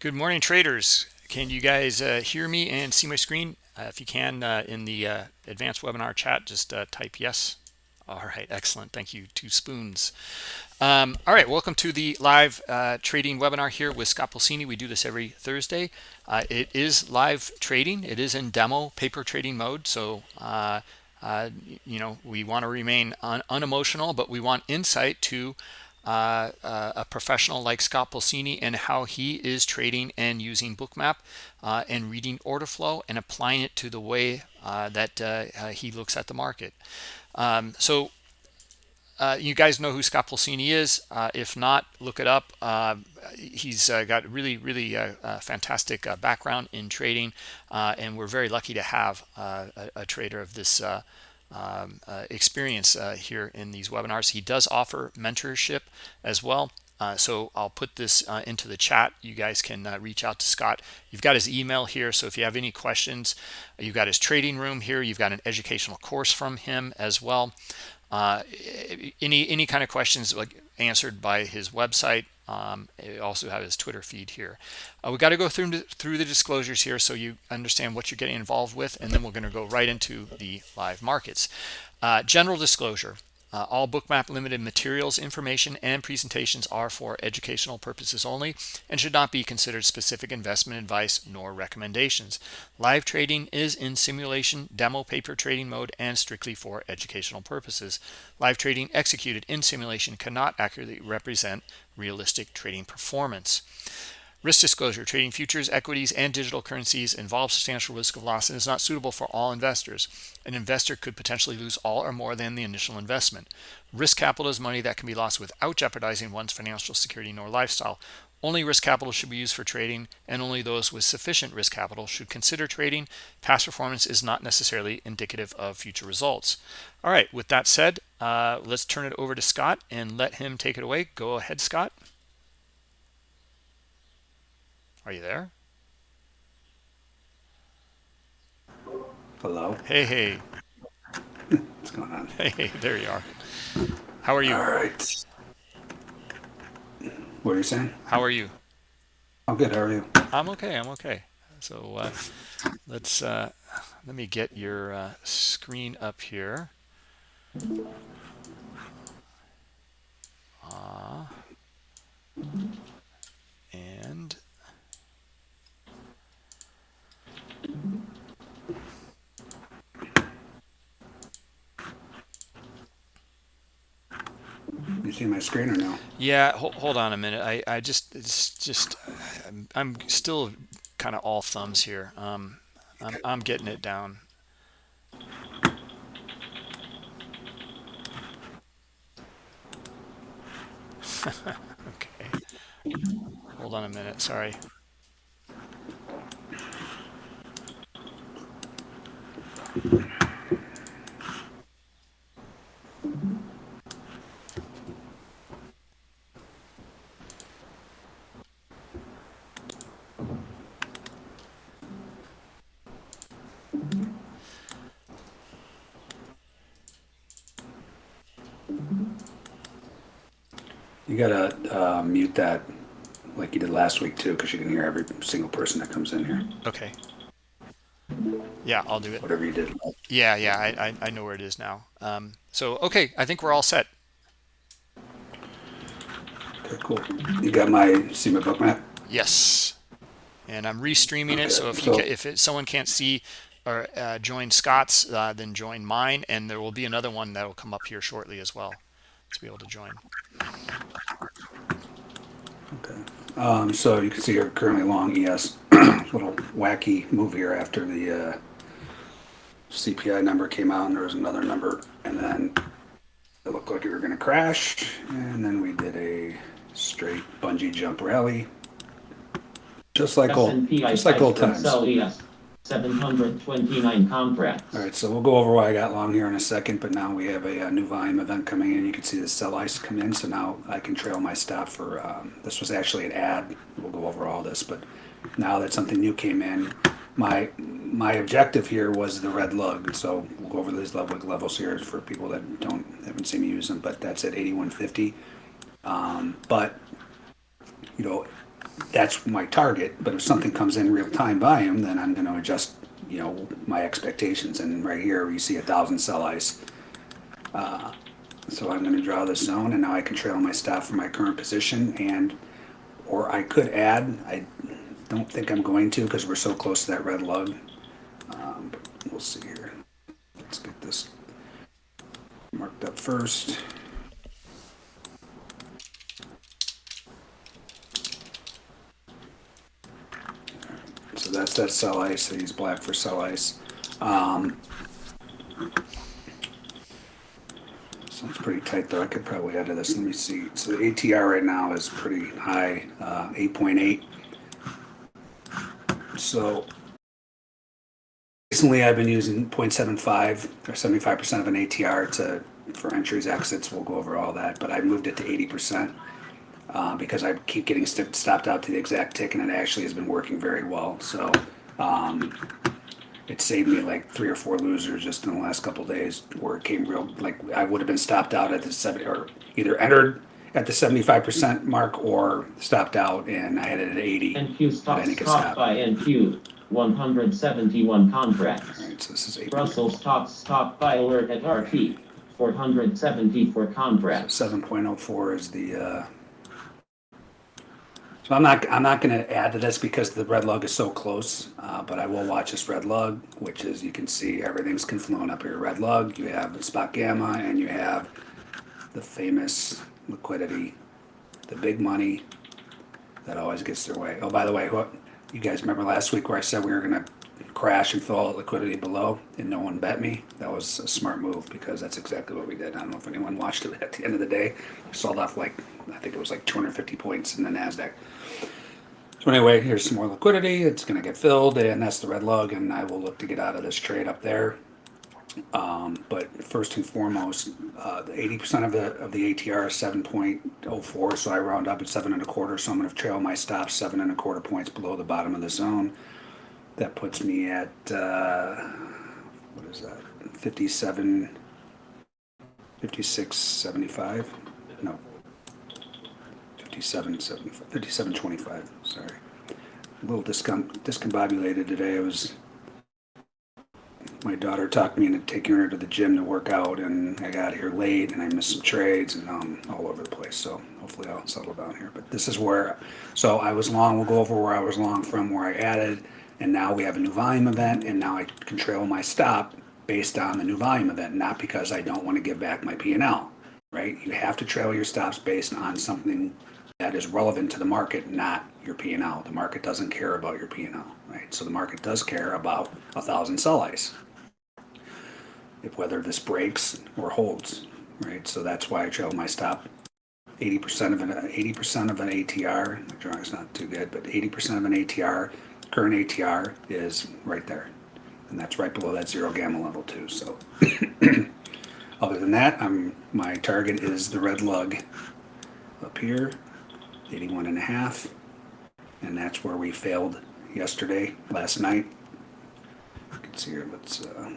Good morning, traders. Can you guys uh, hear me and see my screen? Uh, if you can, uh, in the uh, advanced webinar chat, just uh, type yes. All right, excellent. Thank you, two spoons. Um, all right, welcome to the live uh, trading webinar here with Scott Pulcini. We do this every Thursday. it is live trading. It is in demo paper trading mode. So, you know, we want to remain un unemotional, but we want insight to uh, uh, a professional like Scott Pulcini and how he is trading and using bookmap uh, and reading order flow and applying it to the way uh, that uh, uh, he looks at the market. Um, so you guys know who Scott Pulcini is. if not, look it up. he's got really, really fantastic background in trading, and we're very lucky to have a, a, trader of this um, uh, experience uh, here in these webinars. He does offer mentorship as well. Uh, so I'll put this uh, into the chat. You guys can uh, reach out to Scott. You've got his email here. So if you have any questions, you've got his trading room here. You've got an educational course from him as well. Uh, any any kind of questions like answered by his website um, also have his Twitter feed here. Uh, we got to go through through the disclosures here so you understand what you're getting involved with, and then we're going to go right into the live markets. Uh, general disclosure. Uh, all bookmap limited materials, information, and presentations are for educational purposes only and should not be considered specific investment advice nor recommendations. Live trading is in simulation, demo paper trading mode, and strictly for educational purposes. Live trading executed in simulation cannot accurately represent realistic trading performance. Risk disclosure, trading futures, equities, and digital currencies involves substantial risk of loss and is not suitable for all investors. An investor could potentially lose all or more than the initial investment. Risk capital is money that can be lost without jeopardizing one's financial security nor lifestyle. Only risk capital should be used for trading, and only those with sufficient risk capital should consider trading. Past performance is not necessarily indicative of future results. All right, with that said, uh, let's turn it over to Scott and let him take it away. Go ahead, Scott. Are you there? Hello. Hey, hey. What's going on? Hey, hey, there you are. How are you? All right. What are you saying? How are you? I'm good. How are you? I'm okay. I'm okay. So uh, let's uh, let me get your uh, screen up here. Uh, and You see my screen or no? Yeah, hold, hold on a minute. I, I just, it's just, I'm, I'm still kind of all thumbs here. Um, I'm, I'm getting it down. okay. Hold on a minute. Sorry. You gotta uh, mute that like you did last week too, because you can hear every single person that comes in here. Okay. Yeah, I'll do it. Whatever you did. Yeah, yeah, I, I, I know where it is now. Um, so, okay, I think we're all set. Okay, cool. You got my see my bookmap? Yes. And I'm restreaming okay, it, so if, so, you if it, someone can't see or uh, join Scott's, uh, then join mine, and there will be another one that will come up here shortly as well to be able to join. Okay. Um, so you can see you're currently long ES. little wacky move here after the uh, CPI number came out and there was another number and then it looked like we were going to crash and then we did a straight bungee jump rally just like old just like old times 729 contracts. All right, so we'll go over why I got long here in a second, but now we have a, a new volume event coming in. You can see the sell ice come in, so now I can trail my stop for, um, this was actually an ad. We'll go over all this, but now that something new came in, my my objective here was the red lug. So we'll go over these level levels here for people that don't haven't seen me use them, but that's at 8150. Um, but you know, that's my target, but if something comes in real time volume, then I'm gonna adjust, you know, my expectations, and right here, you see a thousand sell ice. Uh, So I'm gonna draw this zone, and now I can trail my stop from my current position, and, or I could add, I don't think I'm going to, because we're so close to that red lug. Um, but We'll see here. Let's get this marked up first. So that's that sell ice, I use black for sell ice. Um, Sounds pretty tight though, I could probably add to this, let me see. So the ATR right now is pretty high, uh, eight point eight. So recently I've been using 0.75 or seventy-five percent of an ATR to, for entries, exits, we'll go over all that, but I moved it to eighty percent. Uh, because I keep getting st- stopped out to the exact tick and it actually has been working very well, so, um, it saved me like three or four losers just in the last couple days where it came real, like, I would have been stopped out at the seventy, or either entered at the seventy-five percent mark or stopped out and I had it at eighty. NQ stock Then it gets stopped stopped. by NQ, one hundred seventy-one contracts. Alright, so this is eight, Russell stock stopped by alert at RT, four hundred seventy-four contracts. seven point oh four is the, uh, so I'm not, I'm not gonna add to this because the red lug is so close, uh, but I will watch this red lug, which is, you can see everything's confluent up here. Red lug, you have the spot gamma, and you have the famous liquidity, the big money that always gets their way. Oh, by the way, what, you guys remember last week where I said we were gonna crash and fill all the liquidity below and no one bet me? That was a smart move because that's exactly what we did. I don't know if anyone watched it at the end of the day. We sold off like, I think it was like 250 points in the NASDAQ. So anyway, here's some more liquidity. It's gonna get filled and that's the red lug and I will look to get out of this trade up there. Um, but first and foremost, uh, eighty percent of the, of the ATR is seven point oh four, so I round up at seven and a quarter, so I'm gonna trail my stop seven and a quarter points below the bottom of the zone. That puts me at, uh, what is that, fifty-seven, fifty-six, seventy-five? No. Fifty-seven, seventy-five, fifty-seven, twenty-five, sorry. A little discom- discombobulated today, I was my daughter talked me into taking her to the gym to work out and I got here late and I missed some trades and I'm all over the place. So hopefully I'll settle down here. But this is where, so I was long, we'll go over where I was long from, where I added, and now we have a new volume event and now I can trail my stop based on the new volume event, not because I don't want to give back my P and L, right? You have to trail your stops based on something that is relevant to the market, not your P and L. The market doesn't care about your P and L, right? So the market does care about a thousand sell ice whether this breaks or holds, right? So that's why I trail my stop. Eighty percent of an eighty percent of an ATR. My drawing's not too good, but eighty percent of an ATR, current ATR is right there, and that's right below that zero gamma level too. So, other than that, I'm my target is the red lug up here, 81 and a half, and that's where we failed yesterday, last night. You can see here. Let's. Uh,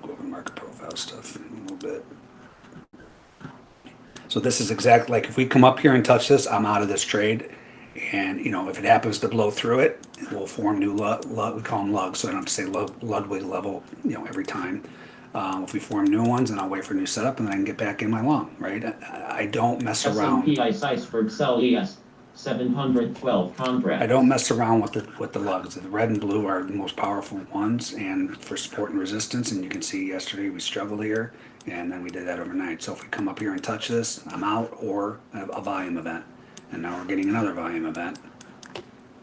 Go over market profile stuff in a little bit. So this is exactly like if we come up here and touch this, I'm out of this trade. And you know, if it happens to blow through it, we'll form new lug, lug we call them lugs, so I don't have to say lug, Ludwig level, you know, every time. Um, if we form new ones, and I'll wait for a new setup, and then I can get back in my long, right? I, I don't mess around. S M P I size for Excel, yes. 712 I don't mess around with the, with the lugs. The red and blue are the most powerful ones and for support and resistance. And you can see yesterday we struggled here and then we did that overnight. So if we come up here and touch this, I'm out or a, a volume event. And now we're getting another volume event.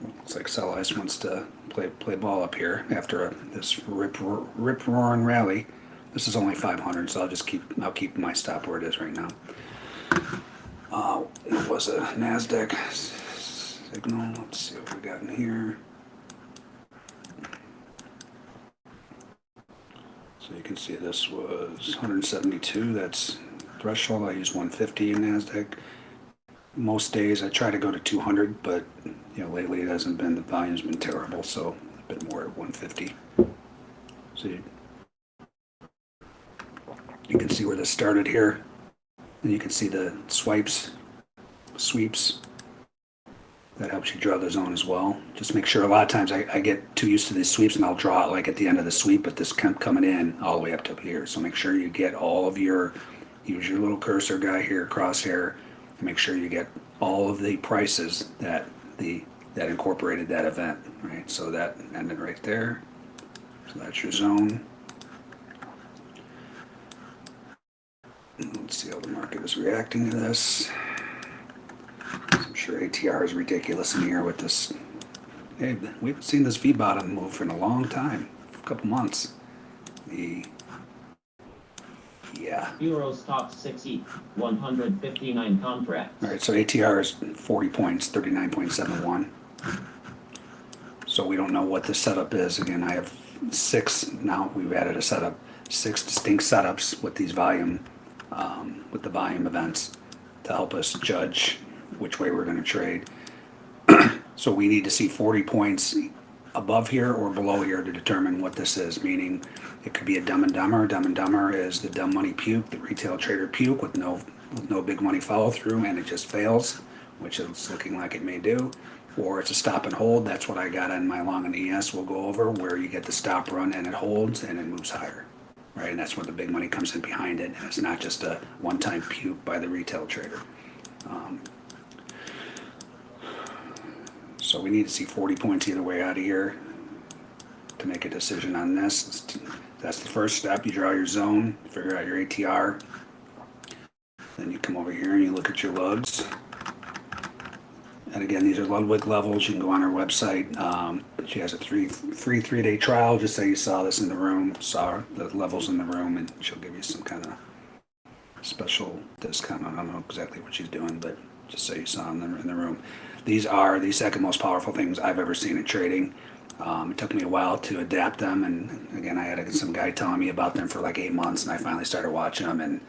Looks like Sell Ice wants to play, play ball up here after a, this rip, rip roaring rally. This is only 500, so I'll just keep, I'll keep my stop where it is right now. Uh, it was a Nasdaq signal. Let's see what we got in here. So you can see this was 172. That's threshold. I use 150 in Nasdaq. Most days I try to go to 200, but you know lately it hasn't been. The volume's been terrible, so a bit more at 150. So you, you can see where this started here. And you can see the swipes, sweeps That helps you draw the zone as well. Just make sure, a lot of times I, I get too used to these sweeps and I'll draw it like at the end of the sweep, but this come coming in all the way up to here. So make sure you get all of your, use your little cursor guy here, crosshair, and make sure you get all of the prices that the, that incorporated that event, right? So that ended right there. So that's your zone. Let's see how the market is reacting to this. I'm sure ATR is ridiculous in here with this. Hey, we haven't seen this V bottom move for a long time, a couple months. The yeah. Euros top 60, 159 contracts. All right, so ATR is 40 points, 39.71. So we don't know what the setup is. Again, I have six now. We've added a setup, six distinct setups with these volume, um, with the volume events to help us judge which way we're going to trade. so we need to see 40 points above here or below here to determine what this is. Meaning, it could be a Dumb and Dumber. Dumb and Dumber is the dumb money puke, the retail trader puke with no with no big money follow through, and it just fails, which it's looking like it may do. Or it's a stop and hold. That's what I got on my long and ES. We'll go over where you get the stop run and it holds and it moves higher, right? And that's where the big money comes in behind it. And it's not just a one-time puke by the retail trader. Um, so we need to see 40 points either way out of here to make a decision on this. That's the first step. You draw your zone, figure out your ATR. Then you come over here and you look at your lugs. And again, these are Ludwig levels. You can go on her website. Um, she has a three, free three day trial. Just say you saw this in the room, saw the levels in the room, and she'll give you some kind of special discount. I don't know exactly what she's doing, but just say you saw them in the, in the room. These are the second most powerful things I've ever seen in trading. Um, it took me a while to adapt them, and again, I had some guy telling me about them for like eight months, and I finally started watching them, and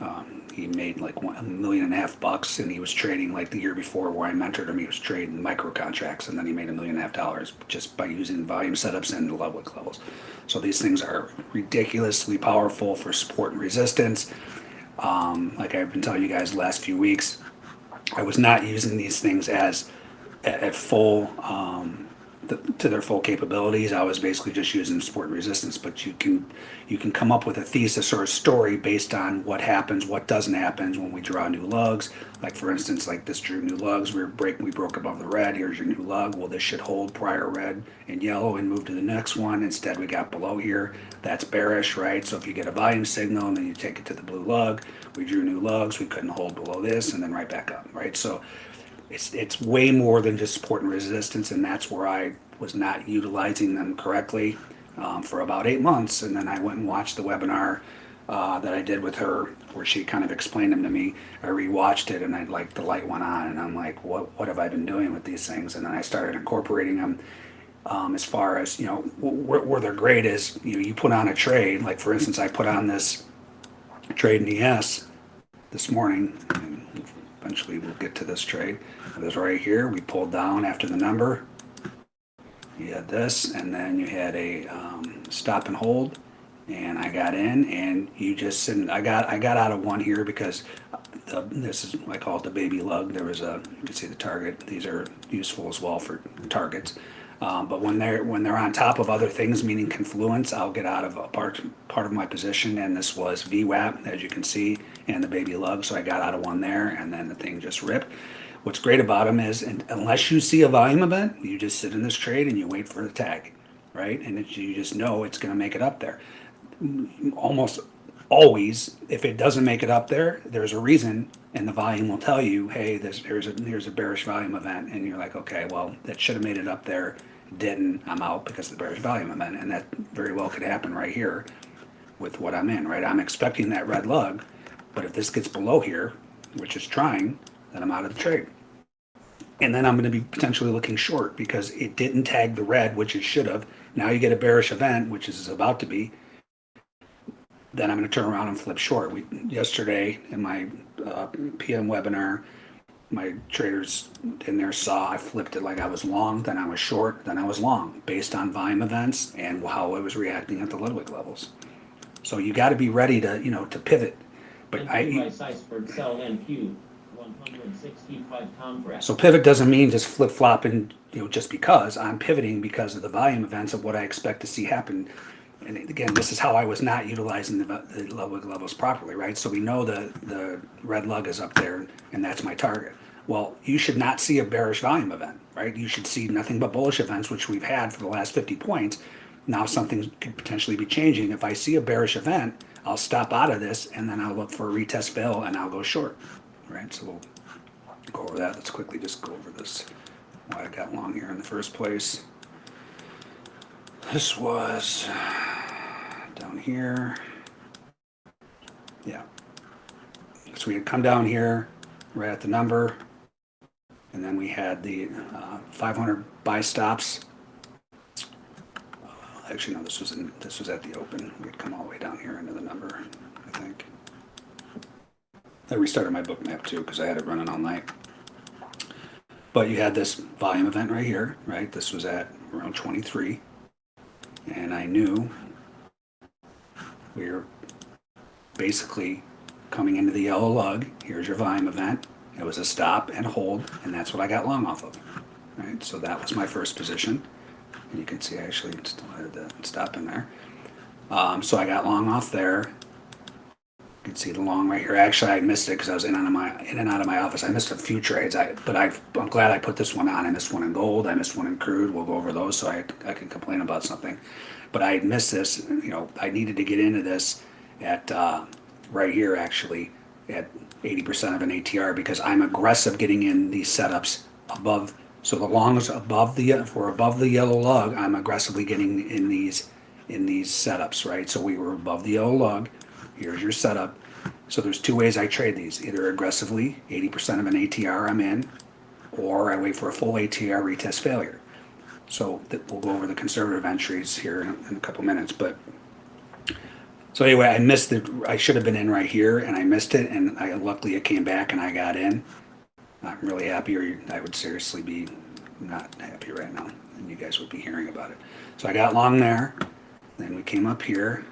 um, he made like one, a million and a half bucks, and he was trading like the year before where I mentored him. He was trading micro contracts, and then he made a million and a half dollars just by using volume setups and Ludwig levels. So these things are ridiculously powerful for support and resistance. Um, like I've been telling you guys the last few weeks, I was not using these things as at, full um, the, to their full capabilities. I was basically just using support and resistance, but you can you can come up with a thesis or a story based on what happens, what doesn't happen when we draw new lugs. Like for instance, like this drew new lugs. We break we broke above the red. Here's your new lug. Well, this should hold prior red and yellow and move to the next one. Instead, we got below here. That's bearish, right? So if you get a volume signal and then you take it to the blue lug, we drew new lugs. We couldn't hold below this and then right back up, right? So it's it's way more than just support and resistance, and that's where I was not utilizing them correctly um, for about eight months. And then I went and watched the webinar uh, that I did with her, where she kind of explained them to me. I rewatched it, and I like the light went on, and I'm like, what what have I been doing with these things? And then I started incorporating them. Um, as far as you know, where, where they're great is you know you put on a trade. Like for instance, I put on this trade in ES this morning. Eventually, we'll get to this trade. It was right here. We pulled down after the number. You had this, and then you had a um, stop and hold, and I got in, and you just sit. I got I got out of one here because the, this is I call it the baby lug. There was a you can see the target. These are useful as well for targets. Um, but when they're when they're on top of other things, meaning confluence, I'll get out of a part part of my position, and this was VWAP, as you can see, and the baby lug. So I got out of one there, and then the thing just ripped. What's great about them is, and unless you see a volume event, you just sit in this trade and you wait for the tag, right? And it, you just know it's going to make it up there. Almost always, if it doesn't make it up there, there's a reason, and the volume will tell you, hey, there's there's a there's a bearish volume event, and you're like, okay, well, that should have made it up there, didn't. I'm out because of the bearish volume event, and that very well could happen right here with what I'm in, right? I'm expecting that red lug, but if this gets below here, which is trying, then I'm out of the trade. And then I'm going to be potentially looking short because it didn't tag the red, which it should have. Now you get a bearish event, which is about to be. Then I'm going to turn around and flip short. We yesterday in my uh, PM webinar, my traders in there saw I flipped it like I was long, then I was short, then I was long, based on volume events and how I was reacting at the Ludwig levels. So you got to be ready to you know to pivot. But I Q by Seisford, sell NQ, one hundred sixty-five contracts. So pivot doesn't mean just flip flopping, you know, just because. I'm pivoting because of the volume events of what I expect to see happen. And again, this is how I was not utilizing the, the level levels properly, right? So we know the, the red lug is up there and that's my target. Well, you should not see a bearish volume event, right? You should see nothing but bullish events, which we've had for the last 50 points. Now something could potentially be changing. If I see a bearish event, I'll stop out of this and then I'll look for a retest fail and I'll go short, right? So we'll go over that. Let's quickly just go over this, why I got long here in the first place. This was down here. Yeah. So we had come down here, right at the number, and then we had the uh, 500 buy stops. Actually, no, this was in, this was at the open. We had come all the way down here into the number, I think. I restarted my bookmap too because I had it running all night. But you had this volume event right here, right? This was at around 23. And I knew we were basically coming into the yellow lug. Here's your volume event. It was a stop and hold, and that's what I got long off of. Right? So that was my first position. And you can see I actually had the stop in there. Um, so I got long off there. You can see the long right here. Actually, I missed it because I was in and, out of my, in and out of my office. I missed a few trades, I, but I, I'm glad I put this one on. I missed one in gold. I missed one in crude. We'll go over those so I, I can complain about something. But I missed this. You know, I needed to get into this at uh, right here actually at 80% of an ATR because I'm aggressive getting in these setups above. So the long is above the if we're above the yellow lug, I'm aggressively getting in these in these setups, right? So we were above the yellow lug. Here's your setup. So there's two ways I trade these: either aggressively, 80% of an ATR I'm in, or I wait for a full ATR retest failure. So that we'll go over the conservative entries here in, a couple minutes, but so anyway, I missed it. I should have been in right here, and I missed it. And I luckily it came back, and I got in. I'm really happy, or I would seriously be not happy right now, and you guys would be hearing about it. So I got long there. Then we came up here,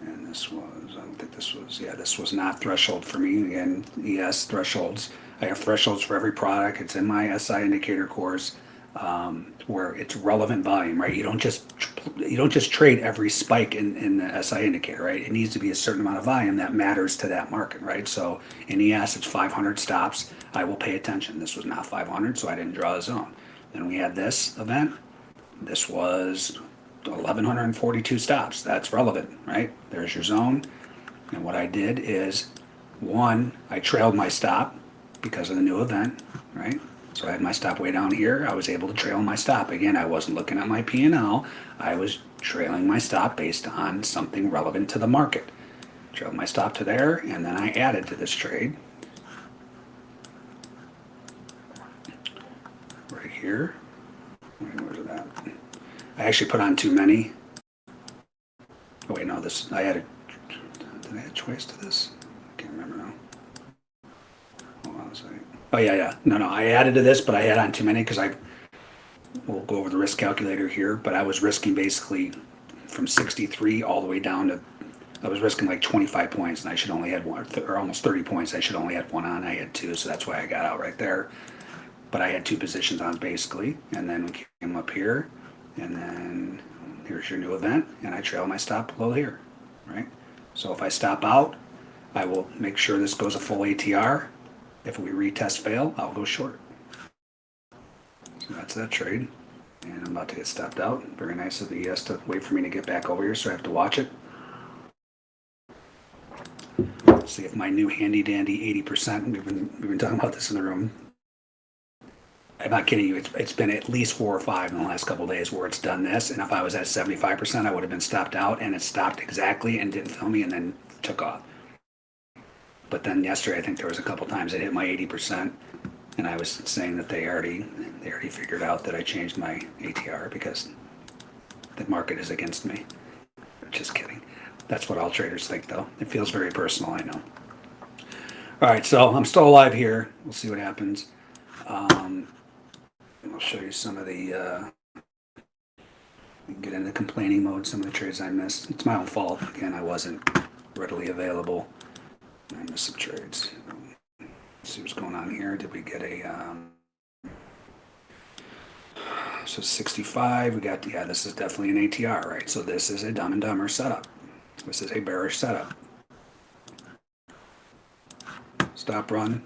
and this was. I don't think this was. Yeah, this was not threshold for me. Again, ES thresholds. I have thresholds for every product. It's in my SI indicator course um, where it's relevant volume, right? You don't just you don't just trade every spike in, in the SI indicator, right? It needs to be a certain amount of volume that matters to that market, right? So in ES, it's 500 stops. I will pay attention. This was not 500, so I didn't draw a zone. Then we had this event. This was 1142 stops. That's relevant, right? There's your zone. And what I did is, one, I trailed my stop because of the new event, right? So I had my stop way down here. I was able to trail my stop. Again, I wasn't looking at my P&L. I was trailing my stop based on something relevant to the market. Trailed my stop to there, and then I added to this trade. Right here. Where's it at? I actually put on too many. Oh wait, no, this, I added, did I add choice to this? I can't remember now. Hold on a second. Oh yeah, yeah. No, no. I added to this, but I had on too many because I. We'll go over the risk calculator here, but I was risking basically from 63 all the way down to. I was risking like 25 points, and I should only had one, or almost 30 points. I should only had one on. I had two, so that's why I got out right there. But I had two positions on basically, and then we came up here, and then here's your new event, and I trail my stop below here, right? So if I stop out, I will make sure this goes a full ATR. If we retest fail, I'll go short. So that's that trade. And I'm about to get stopped out. Very nice of the ES to wait for me to get back over here, so I have to watch it. Let's see if my new handy dandy 80%, we've been, we've been talking about this in the room. I'm not kidding you, it's, it's been at least four or five in the last couple days where it's done this. And if I was at 75%, I would have been stopped out and it stopped exactly and didn't fill me and then took off. But then yesterday, I think there was a couple times it hit my 80%, and I was saying that they already they already figured out that I changed my ATR because the market is against me. Just kidding. That's what all traders think, though. It feels very personal, I know. All right, so I'm still alive here. We'll see what happens. Um, I'll show you some of the. Uh, get into complaining mode. Some of the trades I missed. It's my own fault. Again, I wasn't readily available. I missed some trades. see what's going on here. Did we get a, um, so 65, we got, yeah, this is definitely an ATR, right? So this is a dumb and dumber setup. This is a bearish setup. Stop run.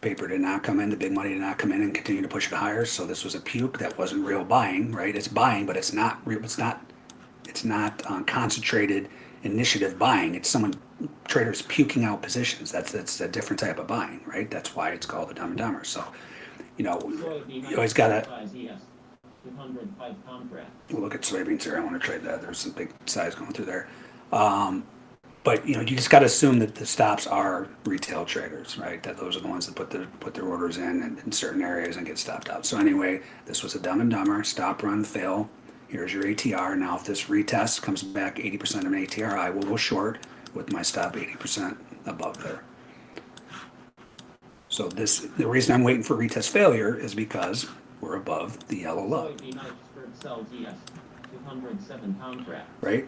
Paper did not come in, the big money did not come in and continue to push it higher. So this was a puke that wasn't real buying, right? It's buying, but it's not real, it's not, it's not uh, concentrated initiative buying. It's someone, traders puking out positions. That's, that's a different type of buying, right? That's why it's called a dumb and dumber. So, you know, you always gotta, 95 ES, 205 contract. we'll look at soybeans here. I want to trade that. There's some big size going through there. Um, but you know, you just got to assume that the stops are retail traders, right? That those are the ones that put the put their orders in, in in certain areas and get stopped out. So anyway, this was a dumb and dumber stop, run, fail. Here's your ATR. Now, if this retest comes back 80% of an ATR, I will go short with my stop 80% above there. So this, the reason I'm waiting for retest failure is because we're above the yellow low. Soybean iceberg sells ES, 207 contract. right?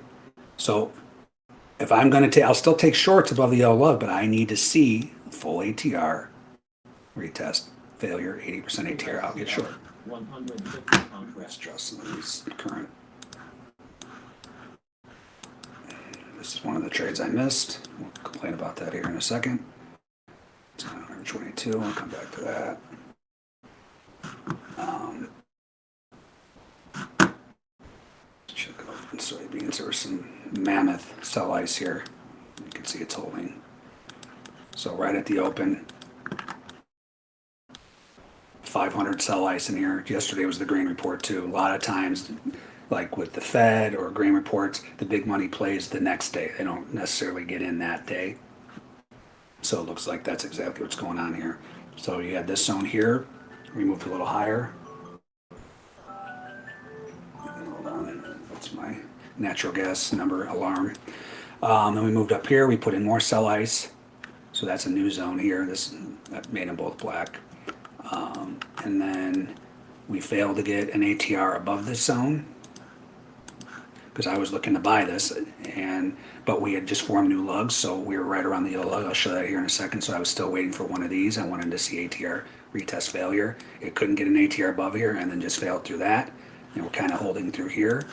So if I'm going to take, I'll still take shorts above the yellow lug, but I need to see full ATR retest failure, 80% ATR, I'll get short. 150 Let's contract. draw some of these current. This is one of the trades I missed. We'll complain about that here in a second. It's 122, I'll come back to that. Um, Check soybeans, there was some mammoth sell ice here. You can see it's holding. So right at the open, 500 sell ice in here. Yesterday was the grain report too. A lot of times, like with the Fed or grain reports, the big money plays the next day. They don't necessarily get in that day. So it looks like that's exactly what's going on here. So you had this zone here, we moved a little higher. Hold on, that's my natural gas number alarm. Um, then we moved up here, we put in more sell ice. So that's a new zone here. This that made them both black. Um, and then we failed to get an ATR above this zone because I was looking to buy this and but we had just formed new lugs so we were right around the yellow lug I'll show that here in a second so I was still waiting for one of these. I wanted to see ATR retest failure. It couldn't get an ATR above here and then just failed through that and we're kind of holding through here.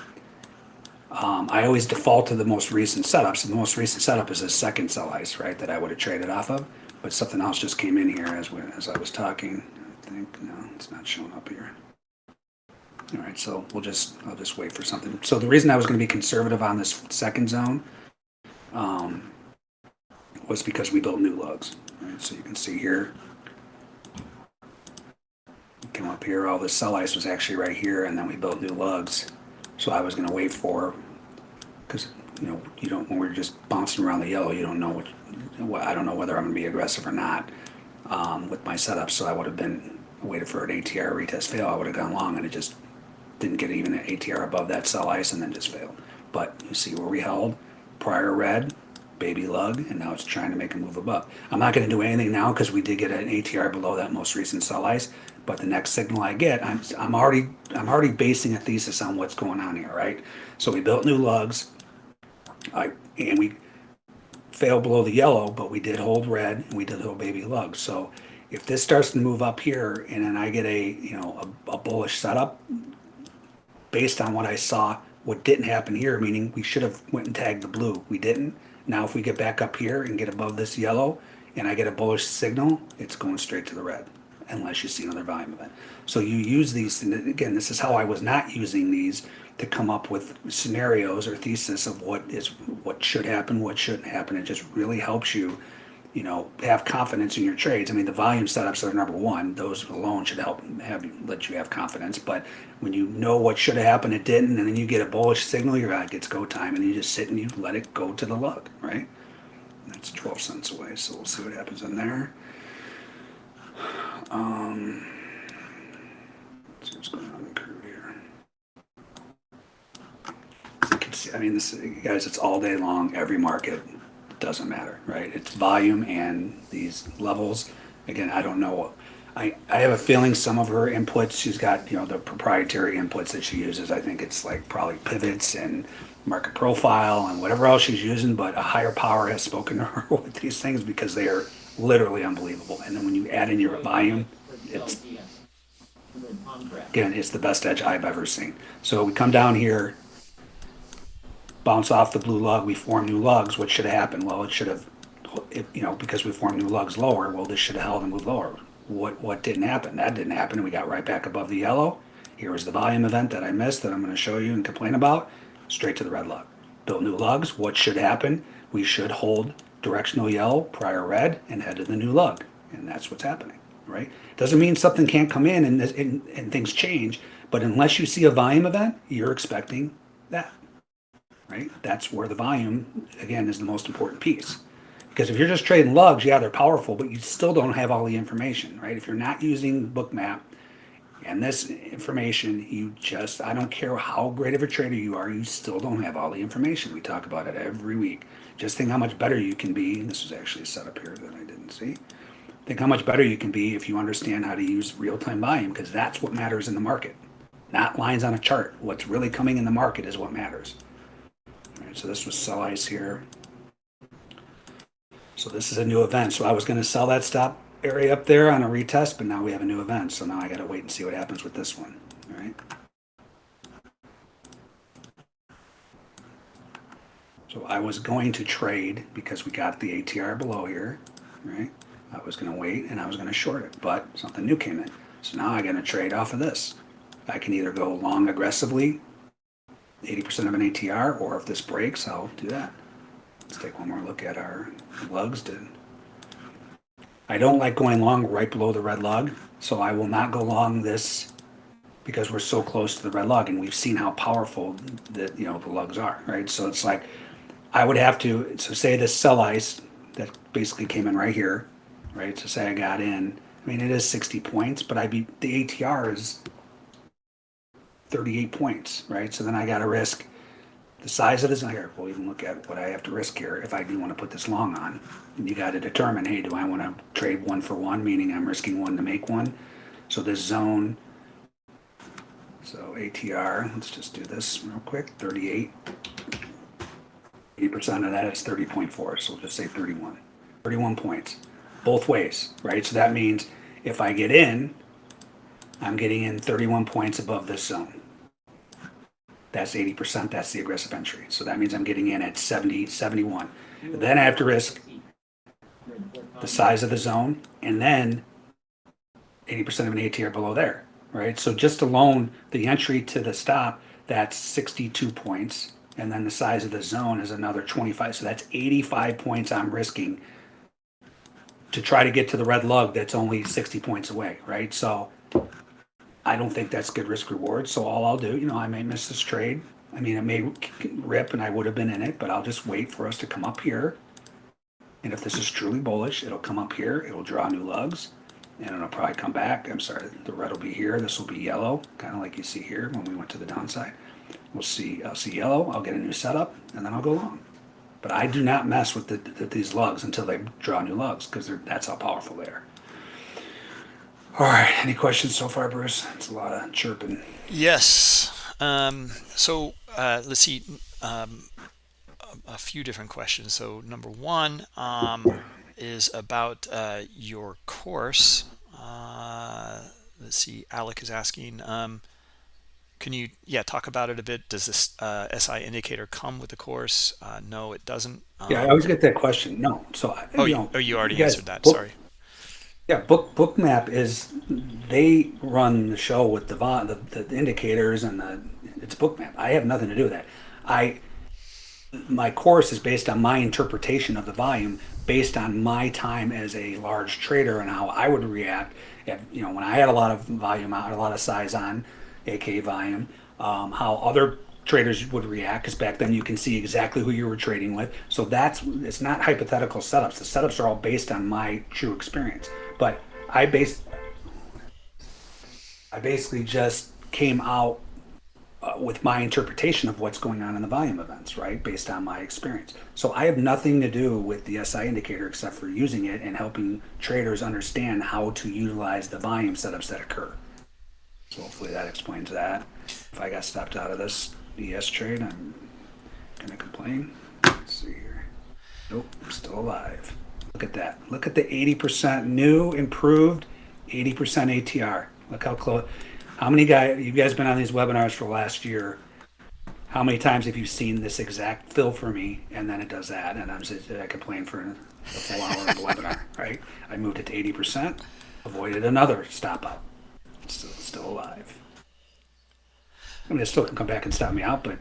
Um, I always default to the most recent setups and the most recent setup is a second sell ice right that I would have traded off of but something else just came in here as we, as I was talking. I think no it's not showing up here all right, so we'll just, I'll just wait for something. So the reason I was gonna be conservative on this second zone, um, was because we built new lugs, right? So you can see here. Come up here, all this sell ice was actually right here, and then we built new lugs. So I was gonna wait for, cause, you know, you don't, when we're just bouncing around the yellow, you don't know what, what- I don't know whether I'm gonna be aggressive or not, um, with my setup, so I would have been, waited for an ATR retest fail, I would have gone long, and it just didn't get even an ATR above that sell ice and then just failed. But you see where we held prior red, baby lug, and now it's trying to make a move above. I'm not going to do anything now because we did get an ATR below that most recent sell ice. But the next signal I get, I'm, I'm already I'm already basing a thesis on what's going on here, right? So we built new lugs, I and we failed below the yellow, but we did hold red and we did hold baby lug. So if this starts to move up here and then I get a you know a, a bullish setup, based on what I saw, what didn't happen here, meaning we should have went and tagged the blue. We didn't. Now if we get back up here and get above this yellow and I get a bullish signal, it's going straight to the red unless you see another volume event. So you use these, again, this is how I was not using these to come up with scenarios or thesis of what is, what should happen, what shouldn't happen. It just really helps you you know, have confidence in your trades. I mean, the volume setups are number one; those alone should help have let you have confidence. But when you know what should have happened, it didn't, and then you get a bullish signal, you're like, it's go time, and you just sit and you let it go to the lug, right? That's 12 cents away, so we'll see what happens in there. Um, see what's going on in here. As you can see, I mean, this guys, it's all day long, every market doesn't matter, right? It's volume and these levels. Again, I don't know. I, I have a feeling some of her inputs, she's got, you know, the proprietary inputs that she uses. I think it's like probably pivots and market profile and whatever else she's using, but a higher power has spoken to her with these things because they are literally unbelievable. And then when you add in your volume, it's again, it's the best edge I've ever seen. So we come down here, bounce off the blue lug, we form new lugs. What should have happened? Well, it should have, you know, because we formed new lugs lower. Well, this should have held and moved lower. What what didn't happen? That didn't happen. We got right back above the yellow. Here was the volume event that I missed that I'm going to show you and complain about. Straight to the red lug. Built new lugs. What should happen? We should hold directional yellow, prior red, and head to the new lug. And that's what's happening, right? Doesn't mean something can't come in and, and, and things change, but unless you see a volume event, you're expecting that, right? That's where the volume, again, is the most important piece. Because if you're just trading lugs, yeah, they're powerful, but you still don't have all the information, right? If you're not using Bookmap and this information, you just, I don't care how great of a trader you are, you still don't have all the information. We talk about it every week. Just think how much better you can be. This was actually a setup here that I didn't see. Think how much better you can be if you understand how to use real-time volume, because that's what matters in the market. Not lines on a chart. What's really coming in the market is what matters. So this was sell ice here. So this is a new event. So I was going to sell that stop area up there on a retest, but now we have a new event. So now I got to wait and see what happens with this one. All right. So I was going to trade because we got the ATR below here, right? I was going to wait and I was going to short it, but something new came in. So now I'm going to trade off of this. I can either go long aggressively, 80% of an ATR, or if this breaks, I'll do that. Let's take one more look at our lugs. Did I don't like going long right below the red lug, so I will not go long this because we're so close to the red lug, and we've seen how powerful the you know the lugs are, right? So it's like I would have to so say this sell ice that basically came in right here, right? So say I got in. I mean, it is 60 points, but I'd be the ATR is 38 points, right? So then I got to risk the size of this here. We'll even look at what I have to risk here if I do want to put this long on. And you got to determine, hey, do I want to trade one for one, meaning I'm risking one to make one? So this zone, so ATR, let's just do this real quick, 38. 80% of that is 30.4, so we'll just say 31. 31 points, both ways, right? So that means if I get in, I'm getting in 31 points above this zone. That's 80%, that's the aggressive entry. So that means I'm getting in at 70, 71. Then I have to risk the size of the zone and then 80% of an ATR below there, right? So just alone, the entry to the stop, that's 62 points. And then the size of the zone is another 25. So that's 85 points I'm risking to try to get to the red lug that's only 60 points away, right? So I don't think that's good risk reward. So all I'll do, you know, I may miss this trade. I mean, it may rip and I would have been in it, but I'll just wait for us to come up here. And if this is truly bullish, it'll come up here, it'll draw new lugs, and it'll probably come back. I'm sorry, the red will be here, this will be yellow, kind of like you see here when we went to the downside. We'll see, I'll see yellow, I'll get a new setup, and then I'll go long. But I do not mess with the, the, these lugs until they draw new lugs, because that's how powerful they are. All right, any questions so far, Bruce? It's a lot of chirping. Yes. Um, so uh, let's see. Um, a, a few different questions. So number one um, is about uh, your course. Uh, let's see. Alec is asking. Um, can you yeah talk about it a bit? Does this uh, SI indicator come with the course? Uh, no, it doesn't. Um, Yeah, I always get that question. No, so oh, you you, know, oh, you already guys answered that. book- Sorry. Yeah, book bookmap is they run the show with the, the the indicators and the it's bookmap. I have nothing to do with that. I my course is based on my interpretation of the volume based on my time as a large trader and how I would react if you know when I had a lot of volume out, a lot of size on, aka volume, um, how other traders would react because back then you can see exactly who you were trading with. So that's it's not hypothetical setups. The setups are all based on my true experience. But I based I basically just came out uh, with my interpretation of what's going on in the volume events, right? Based on my experience. So I have nothing to do with the SI indicator except for using it and helping traders understand how to utilize the volume setups that occur. So hopefully that explains that. If I got stopped out of this ES trade, I'm gonna complain. Let's see here. Nope, I'm still alive. Look at that. Look at the 80% new, improved, 80% ATR. Look how close. How many guys, you guys been on these webinars for last year? How many times have you seen this exact fill for me and then it does that and I'm just, I complain for a full hour of the webinar, right? I moved it to 80%, avoided another stop. It's still, still alive. I mean, it still can come back and stop me out, but I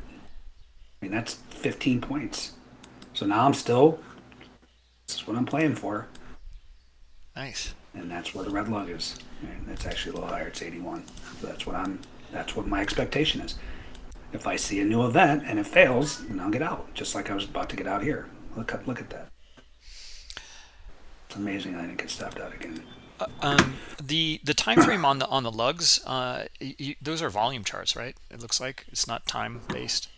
mean, that's 15 points. So now I'm still, this is what I'm playing for. Nice. And that's where the red lug is. And it's actually a little higher. It's 81. So that's what I'm, that's what my expectation is. If I see a new event and it fails, then I'll get out, just like I was about to get out here. Look at, look at that. It's amazing I didn't get stopped out again. Um, the the time frame on the on the lugs, uh, y y those are volume charts, right? It looks like it's not time based.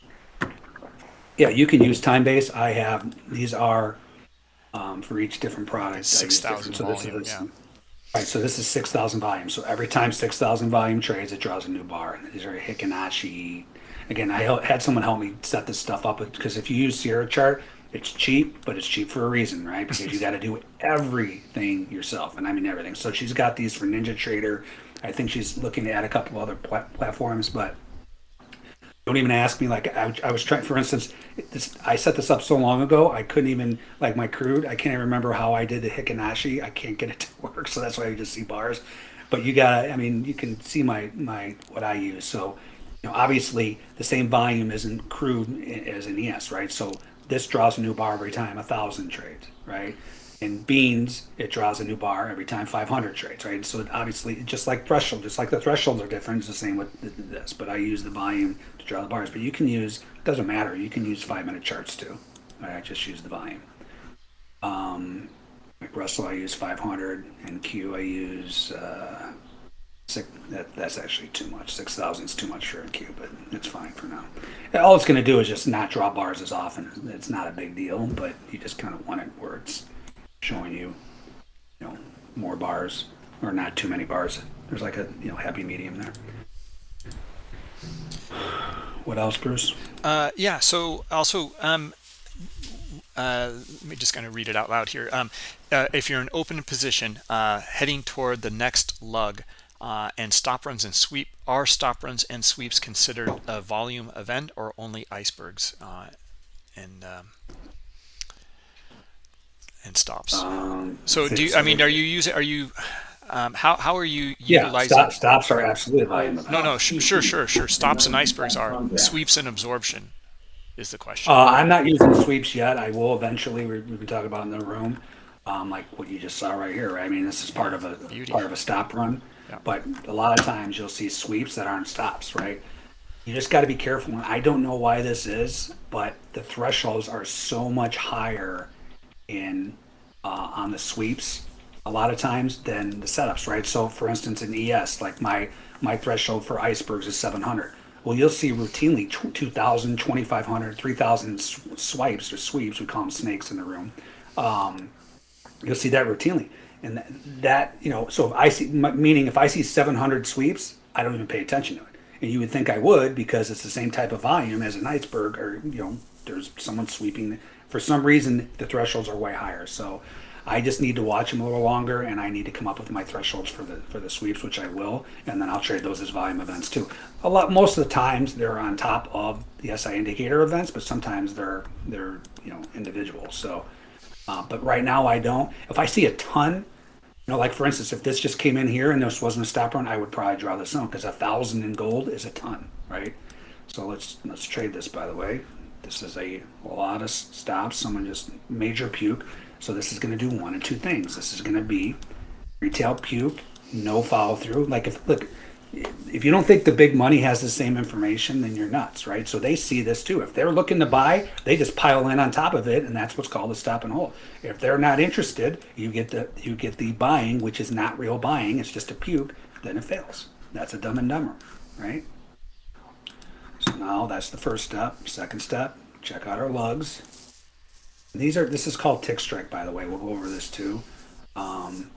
Yeah, you can use time base. I have, these are, um, for each different product. 6,000 different- so this volume, is- yeah. Right, so this is six thousand volume. So every time six thousand volume trades, it draws a new bar. And These are Heikin-Ashi. Again, I had someone help me set this stuff up because if you use Sierra chart, it's cheap, but it's cheap for a reason, right? Because you got to do everything yourself, and I mean everything. So she's got these for Ninja Trader. I think she's looking to add a couple other pla- platforms, but don't even ask me like I, I was trying for instance this, i set this up so long ago i couldn't even like my crude i can't even remember how i did the heikin-ashi i can't get it to work so that's why you just see bars but you got i mean you can see my my what i use so you know obviously the same volume isn't crude as an es right so this draws a new bar every time a thousand trades right? In beans it draws a new bar every time 500 trades right? So obviously just like threshold just like the thresholds are different it's the same with th- th- this but i use the volume to draw the bars but you can use it doesn't matter you can use five minute charts too i just use the volume. Um like russell i use 500 and q i use uh six that, that's actually too much 6000 is too much for a cube, but it's fine for now all it's going to do is just not draw bars as often it's not a big deal but you just kind of want it where it's showing you, you know, more bars or not too many bars. There's like a you know happy medium there. What else, Bruce? Uh, yeah. So also, um, uh, let me just kind of read it out loud here. Um, uh, if you're in open position, uh, heading toward the next lug, uh, and stop runs and sweep, are stop runs and sweeps considered a volume event or only icebergs? Uh, and um, and stops. Um, So do you, I mean, are you using? Are you? Um, how how are you Yeah, utilizing? stop, stops are absolutely volume. No, no, sh- sure, sure, sure. Stops and icebergs are sweeps and absorption, is the question. Uh, I'm not using sweeps yet. I will eventually. We, we can talk about in the room, um, like what you just saw right here. Right? I mean, this is part of a Beauty. part of a stop run, Yeah. but a lot of times you'll see sweeps that aren't stops. Right? You just got to be careful. And I don't know why this is, but the thresholds are so much higher in uh, on the sweeps a lot of times than the setups, right? So, for instance, in ES, like my my threshold for icebergs is 700. Well, you'll see routinely tw- 2,000, 2,500, 3,000 s- swipes or sweeps. We call them snakes in the room. Um, you'll see that routinely, and that, that you know. So if I see, meaning if I see 700 sweeps, I don't even pay attention to it. And you would think I would because it's the same type of volume as an iceberg, or you know, there's someone sweeping. For some reason, the thresholds are way higher. So I just need to watch them a little longer, and I need to come up with my thresholds for the for the sweeps, which I will, and then I'll trade those as volume events too. A lot, most of the times they're on top of the SI indicator events, but sometimes they're they're you know individual. So, uh, but right now I don't. If I see a ton, you know, like for instance, if this just came in here and this wasn't a stop run, I would probably draw this on because a thousand in gold is a ton, right? So let's let's trade this. By the way, this is a lot of stops. Someone just major puke. So this is going to do one of two things. This is going to be retail puke, no follow through. Like if look, if you don't think the big money has the same information, then you're nuts, right? So they see this too. If they're looking to buy, they just pile in on top of it, and that's what's called a stop and hold. If they're not interested, you get the you get the buying, which is not real buying. It's just a puke. Then it fails. That's a dumb and dumber, right? So now that's the first step. Second step, check out our lugs. These are this is called tick strike, by the way. We'll go over this too. Um,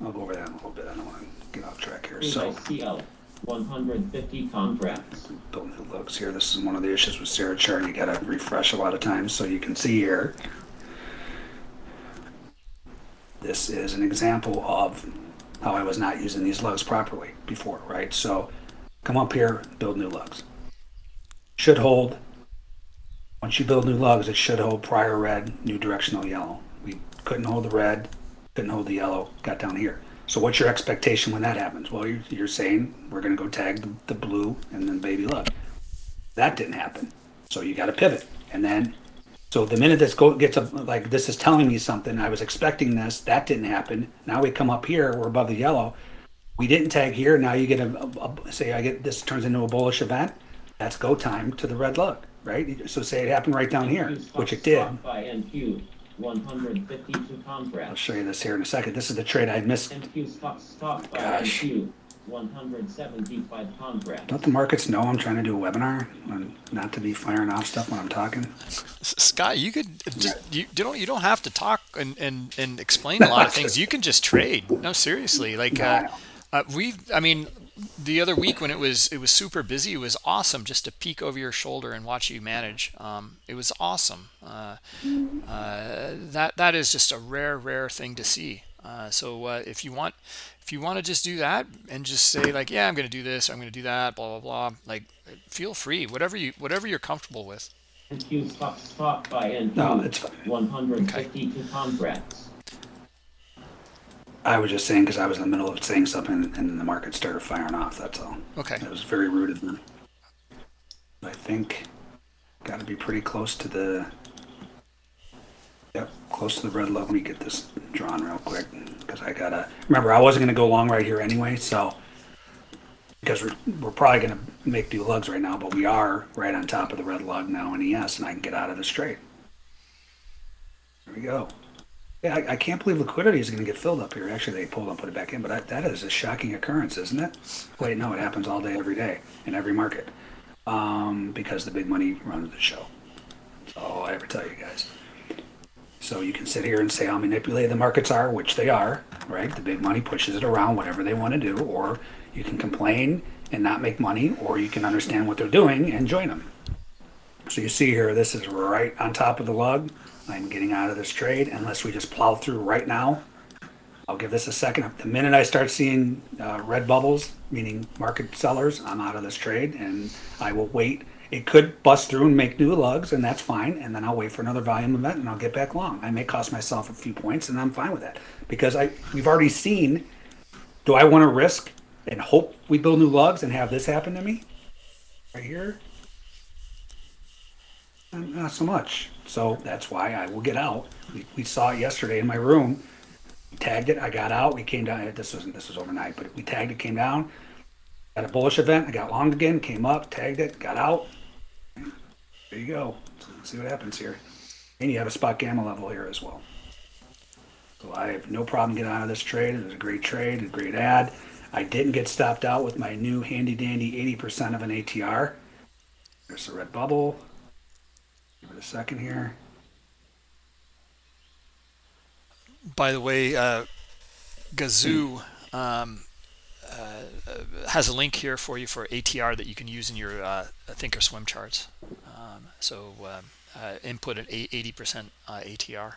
I'll go over that in a little bit. I don't want to get off track here. So. Hundred fifty contracts. build new looks here. This is one of the issues with Sierra chart. You gotta refresh a lot of times so you can see here. This is an example of how I was not using these lugs properly before, right? So come up here, build new lugs. Should hold. Once you build new lugs, it should hold prior red, new directional yellow. We couldn't hold the red, couldn't hold the yellow, got down here. So what's your expectation when that happens? Well, you're, you're saying we're going to go tag the, the blue and then baby lug. That didn't happen. So you got to pivot. And then, so the minute this go, gets up, like this is telling me something, I was expecting this, that didn't happen. Now we come up here, we're above the yellow. We didn't tag here. Now you get a, a- a- say I get this turns into a bullish event. That's go time to the red lug, right? So say it happened right down here, which it did. By NQ, one hundred fifty-two I'll contracts. show you this here in a second. This is the trade I missed. NQ stock, stock by Gosh. NQ, one hundred seventy-five contracts. Don't the markets know I'm trying to do a webinar and not to be firing off stuff when I'm talking? S- Scott, you could just you, you don't you don't have to talk and, and, and explain a lot of things. You can just trade. No, seriously. Like uh, uh, we, I mean, the other week when it was it was super busy, it was awesome just to peek over your shoulder and watch you manage. Um, it was awesome. Uh, uh, that that is just a rare rare thing to see. Uh, so uh, if you want if you want to just do that and just say like yeah I'm going to do this I'm going to do that blah blah blah like feel free whatever you whatever you're comfortable with. NQ stock, stock by NQ. No, it's fine. One hundred fifty-two contracts. I was just saying because I was in the middle of saying something and the market started firing off. That's all. Okay. It was very rude of them. I think got to be pretty close to the. Yep, close to the red lug. Let me get this drawn real quick because I gotta remember I wasn't gonna go long right here anyway. So because we're, we're probably gonna make new lugs right now, but we are right on top of the red lug now in ES, and I can get out of this trade. There we go. Yeah, I, I can't believe liquidity is going to get filled up here. Actually, they pulled and put it back in, but that, that is a shocking occurrence, isn't it? Wait, no, it happens all day, every day, in every market, um, because the big money runs the show. That's all I ever tell you guys. So you can sit here and say how manipulated the markets are, which they are, right? The big money pushes it around, whatever they want to do, or you can complain and not make money, or you can understand what they're doing and join them. So you see here, this is right on top of the lug. I'm getting out of this trade unless we just plow through right now. I'll give this a second. The minute I start seeing uh, red bubbles, meaning market sellers, I'm out of this trade and I will wait. It could bust through and make new lugs, and that's fine. And then I'll wait for another volume event and I'll get back long. I may cost myself a few points, and I'm fine with that because I we've already seen. Do I want to risk and hope we build new lugs and have this happen to me right here? Not so much. So that's why I will get out. We, we saw it yesterday in my room. We tagged it. I got out. We came down. This wasn't. This was overnight, but we tagged it. Came down. Had a bullish event. I got long again. Came up. Tagged it. Got out. There you go. So let's see what happens here. And you have a spot gamma level here as well. So I have no problem getting out of this trade. It was a great trade, a great ad. I didn't get stopped out with my new handy dandy 80% of an ATR. There's the red bubble. Give it a second here. By the way, uh, Gazoo um, uh, has a link here for you for ATR that you can use in your uh, Thinkorswim charts. Um, so um, uh, input an 80% uh, ATR.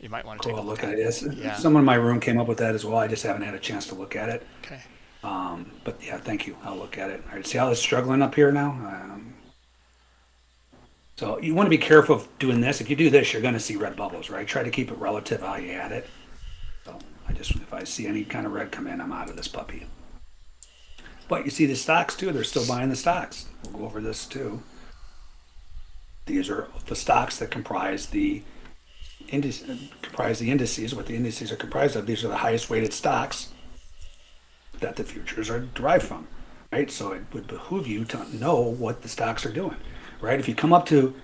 You might want to Take take a look at it. Yes. Yeah. Someone in my room came up with that as well. I just haven't had a chance to look at it. Okay. Um, but yeah, thank you. I'll look at it. All right. See how it's struggling up here now? Um, so you want to be careful of doing this. If you do this, you're going to see red bubbles, right? Try to keep it relative how you had it. So I just, if I see any kind of red come in, I'm out of this puppy. But you see the stocks too. They're still buying the stocks. We'll go over this too. These are the stocks that comprise the indices, comprise the indices. What the indices are comprised of. These are the highest weighted stocks that the futures are derived from, right? So it would behoove you to know what the stocks are doing, right? If you come up to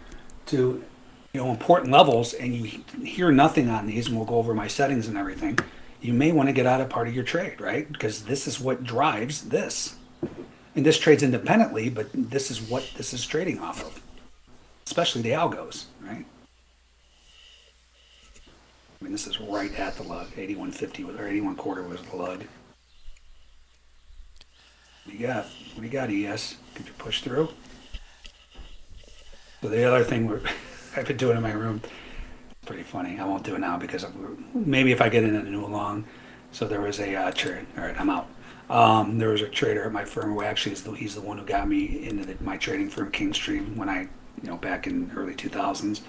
to you know important levels and you hear nothing on these, and we'll go over my settings and everything, you may want to get out of part of your trade, right? Because this is what drives this. And this trades independently, but this is what this is trading off of, especially the algos, right? I mean, this is right at the lug. 8150 with or 81 quarter was the lug. What do you got? What do you got, ES? Could you push through? So the other thing I've been doing in my room, pretty funny. I won't do it now because maybe if I get in a new long. So there was a uh, trade. All right, I'm out. Um, there was a trader at my firm who actually is the, he's the one who got me into the, my trading firm King Street when I, you know, back in early 2000s.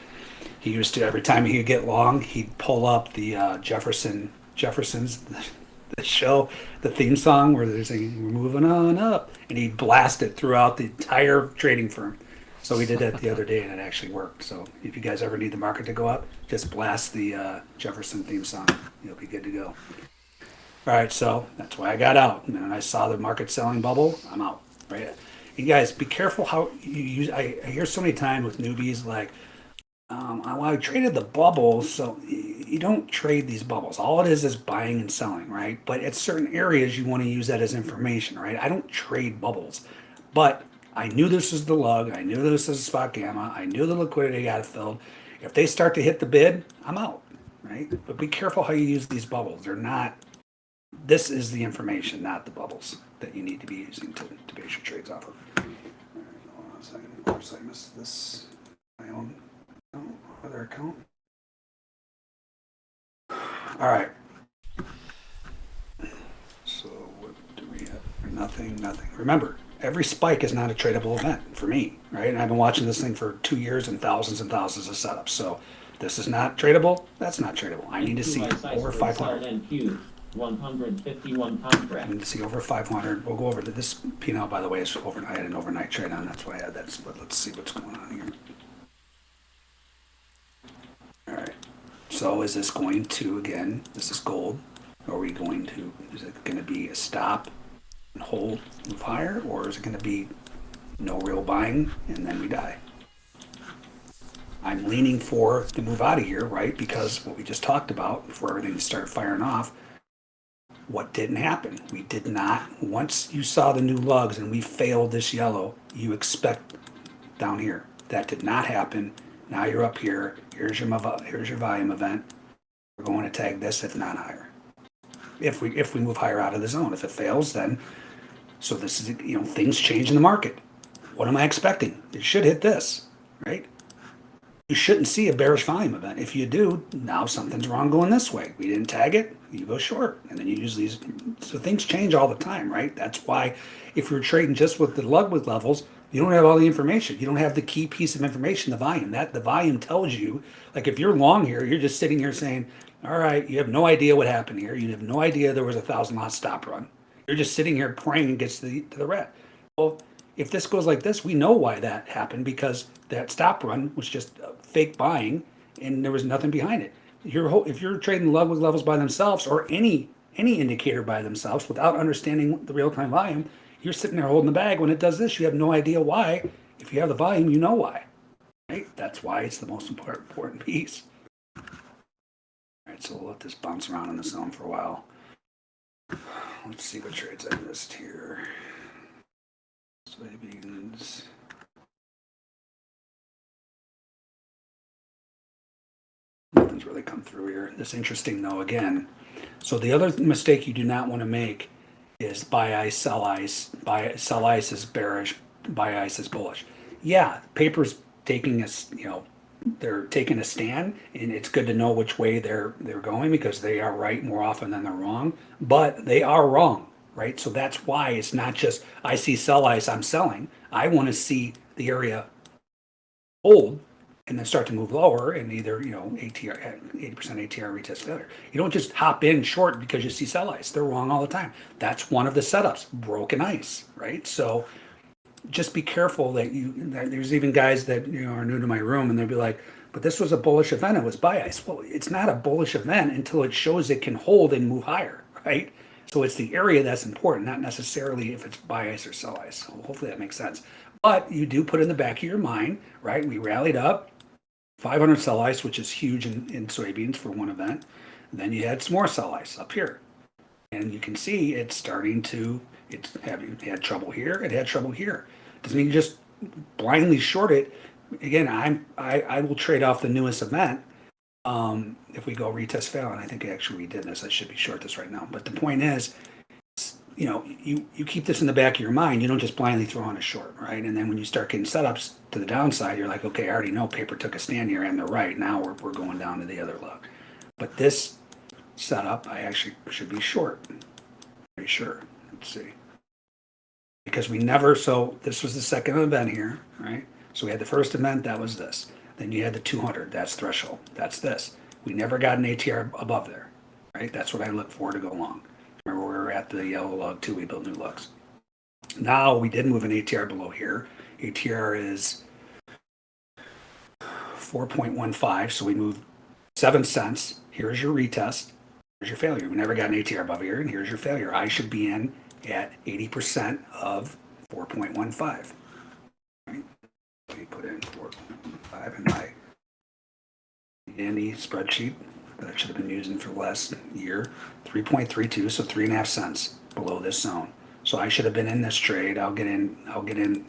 He used to every time he'd get long, he'd pull up the uh, Jefferson Jefferson's the show, the theme song where they're saying "We're moving on up," and he'd blast it throughout the entire trading firm. So we did that the other day, and it actually worked. So if you guys ever need the market to go up, just blast the uh, Jefferson theme song. You'll be good to go. All right, so that's why I got out. And I saw the market selling bubble. I'm out. Right. You guys, be careful how you use. I, I hear so many times with newbies like, um, I, well, I traded the bubble, so you don't trade these bubbles. All it is is buying and selling, right? But at certain areas, you want to use that as information, right? I don't trade bubbles, but I knew this was the lug. I knew this was spot gamma. I knew the liquidity got filled. If they start to hit the bid, I'm out, right? But be careful how you use these bubbles. They're not. This is the information, not the bubbles that you need to be using to, to base your trades off of. Hold on a second. Of course, I missed this. My own other account. All right. So what do we have? Nothing, nothing. Remember, every spike is not a tradable event for me, right? And I've been watching this thing for two years and thousands and thousands of setups. So this is not tradable. That's not tradable. I need to see over 500. NQ, 151 I contract. need to see over 500. We'll go over to this P&L, by the way, is overnight. I had an overnight trade on. That's why I had that split. Let's see what's going on here. All right. So is this going to, again, this is gold. Are we going to, is it going to be a stop and hold, higher? Or is it going to be no real buying and then we die? I'm leaning for the move out of here, right? Because what we just talked about before everything started firing off, what didn't happen? We did not, once you saw the new lugs and we failed this yellow, you expect down here. That did not happen. Now you're up here. Here's your, here's your volume event. We're going to tag this if not higher. If we, if we move higher out of the zone, if it fails, then, so this is, you know, things change in the market. What am I expecting? It should hit this, right? You shouldn't see a bearish volume event. If you do, now something's wrong going this way. We didn't tag it, you go short, and then you use these. So things change all the time, right? That's why if you're trading just with the Ludwig levels, you don't have all the information. You don't have the key piece of information, the volume. That the volume tells you, like if you're long here, you're just sitting here saying, all right, you have no idea what happened here. You have no idea there was a thousand lot stop run. You're just sitting here praying it gets to the, to the red. Well, if this goes like this, we know why that happened because that stop run was just uh, fake buying and there was nothing behind it. Your whole, if you're trading Ludwig levels by themselves or any any indicator by themselves without understanding the real time volume, you're sitting there holding the bag. When it does this, you have no idea why. If you have the volume, you know why. Right? That's why it's the most important important piece. All right, so we'll let this bounce around in the zone for a while. Let's see what trades I missed here. Soybeans. Nothing's really come through here. This interesting though, again. So the other mistake you do not want to make is buy ice, sell ice. Buy sell ice is bearish, buy ice is bullish. Yeah, paper's taking us, you know, they're taking a stand, and it's good to know which way they're they're going because they are right more often than they're wrong. But they are wrong, right? So that's why it's not just I see sell ice, I'm selling. I want to see the area hold and then start to move lower and either you know ATR 80% ATR retest failure. You don't just hop in short because you see sell ice. They're wrong all the time. That's one of the setups, broken ice, right? So just be careful that you that there's even guys that you know are new to my room and they'll be like but this was a bullish event. It was buy ice well it's not a bullish event until it shows it can hold and move higher right? So it's the area that's important not necessarily if it's buy ice or sell ice so hopefully that makes sense. But you do put in the back of your mind right? We rallied up 500 sell ice which is huge in, in soybeans for one event. And then you had some more sell ice up here. And you can see it's starting to it's having it had trouble here it had trouble here doesn't mean you just blindly short it again i'm i, I will trade off the newest event um if we go retest fail and i think actually we did this i should be short this right now but the point is you know, you, you keep this in the back of your mind. You don't just blindly throw on a short, right? And then when you start getting setups to the downside, you're like, okay, I already know paper took a stand here and they're right. Now we're, we're going down to the other lug. But this setup, I actually should be short. Pretty sure. See. Because we never, so this was the second event here, right? So we had the first event, that was this. Then you had the 200, that's threshold, that's this. We never got an ATR above there, right? That's what I look for to go long. Remember, we were at the yellow lug too, we built new lugs. Now, we did move an ATR below here. ATR is 4.15, so we moved seven cents. Here's your retest. Here's your failure. We never got an ATR above here, and here's your failure. I should be in at 80% of 4.15. Right? Let me put in 4.15 in my dandy spreadsheet that I should have been using for the last year. 3.32, so three and a half cents below this zone. So I should have been in this trade. I'll get in, I'll get in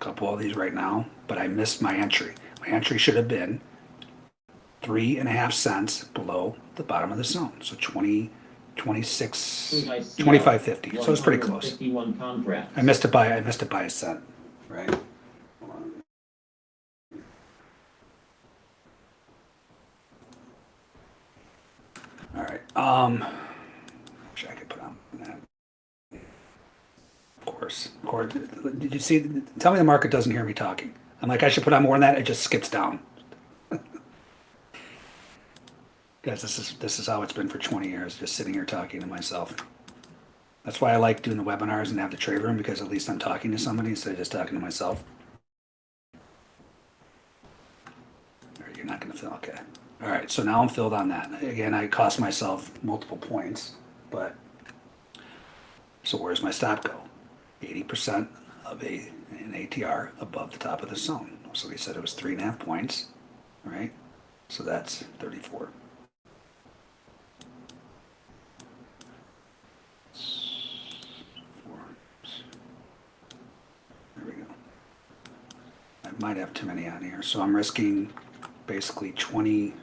a couple of these right now, but I missed my entry. My entry should have been three and a half cents below the bottom of the zone. So 20, 26, I see 25.50. So it's pretty close. I missed it by, I missed it by a cent, right? All right, um, I could put on that. Of course, of course, did you see, tell me the market doesn't hear me talking. I'm like, I should put on more than that, it just skips down. guys, this is this is how it's been for 20 years, just sitting here talking to myself. That's why I like doing the webinars and have the trade room because at least I'm talking to somebody instead of just talking to myself. You're not going to fill. Okay. All right. So now I'm filled on that. Again, I cost myself multiple points, but so where's my stop go? 80% of a, an ATR above the top of the zone. So we said it was three and a half points, right? So that's 34. Might have too many on here, so I'm risking basically 20,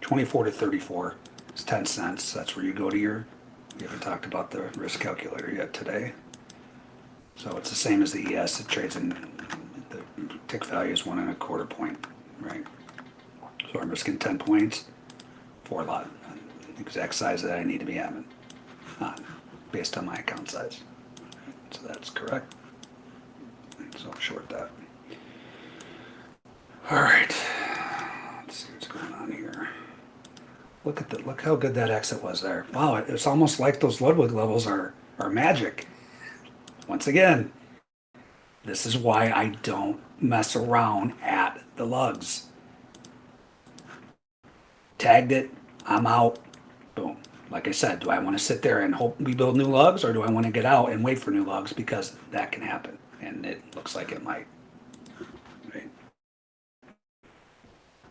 24 to 34. It's 10 cents. That's where you go to your, we haven't talked about the risk calculator yet today. So it's the same as the ES. It trades in, the tick value is one and a quarter point, right? So I'm risking 10 points for a lot, exact size that I need to be having, uh, based on my account size. So that's correct. So I'll short that. All right. Let's see what's going on here. Look at that, look how good that exit was there. Wow, it's almost like those Ludwig levels are are magic. Once again, this is why I don't mess around at the lugs. Tagged it, I'm out. Boom. Like I said, do I want to sit there and hope we build new lugs or do I want to get out and wait for new lugs because that can happen and it looks like it might. Right?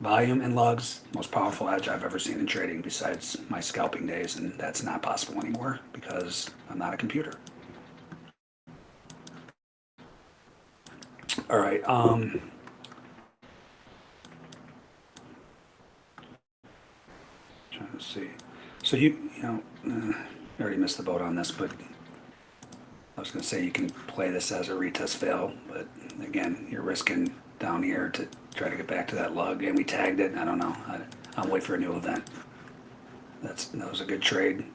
Volume and lugs, most powerful edge I've ever seen in trading besides my scalping days, and that's not possible anymore because I'm not a computer. All right, um. Trying to see. So you, you know, uh, I already missed the boat on this, but I was gonna say you can play this as a retest fail, but again, you're risking down here to try to get back to that lug, and we tagged it, I don't know, I, I'll wait for a new event. That's, that was a good trade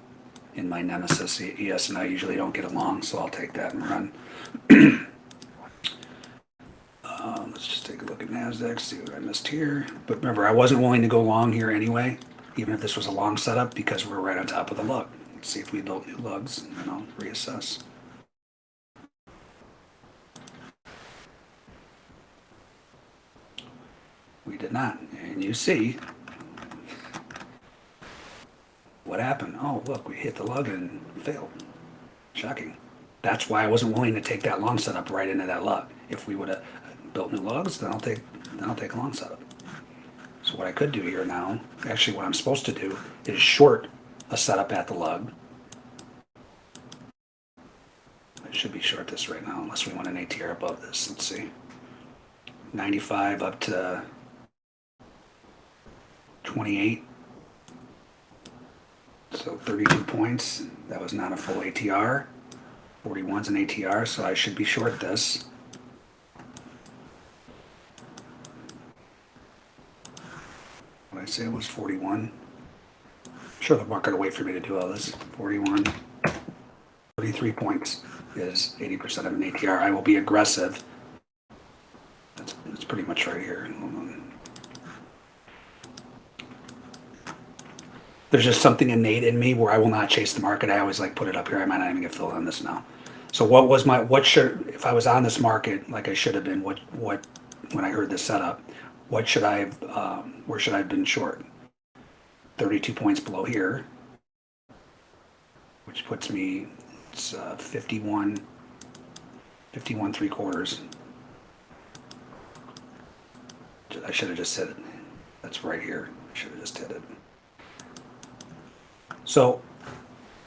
in my nemesis, ES and I usually don't get along, so I'll take that and run. Um, let's just take a look at NASDAQ, see what I missed here, but remember, I wasn't willing to go long here anyway, even if this was a long setup, because we're right on top of the lug. Let's see if we built new lugs, and I'll reassess. We did not. And you see what happened. Oh, look, we hit the lug and failed. Shocking. That's why I wasn't willing to take that long setup right into that lug. If we would have built new lugs, then I'll take then I'll take a long setup. So what I could do here now, actually what I'm supposed to do is short a setup at the lug. I should be short this right now unless we want an ATR above this. Let's see. 95 up to 28. So 32 points. That was not a full ATR. 41's an ATR, so I should be short this. What did I say it was 41? I'm Sure, the market will wait for me to do all this. 41. 33 points is 80% of an ATR. I will be aggressive. That's, that's pretty much right here. Hold on. There's just something innate in me where I will not chase the market. I always like put it up here. I might not even get filled on this now. So what was my, what should, if I was on this market like I should have been, what, what, when I heard this setup, what should I have, um, where should I have been short? 32 points below here, which puts me, it's uh, 51, 51 three quarters. I should have just said it. That's right here. I should have just hit it. So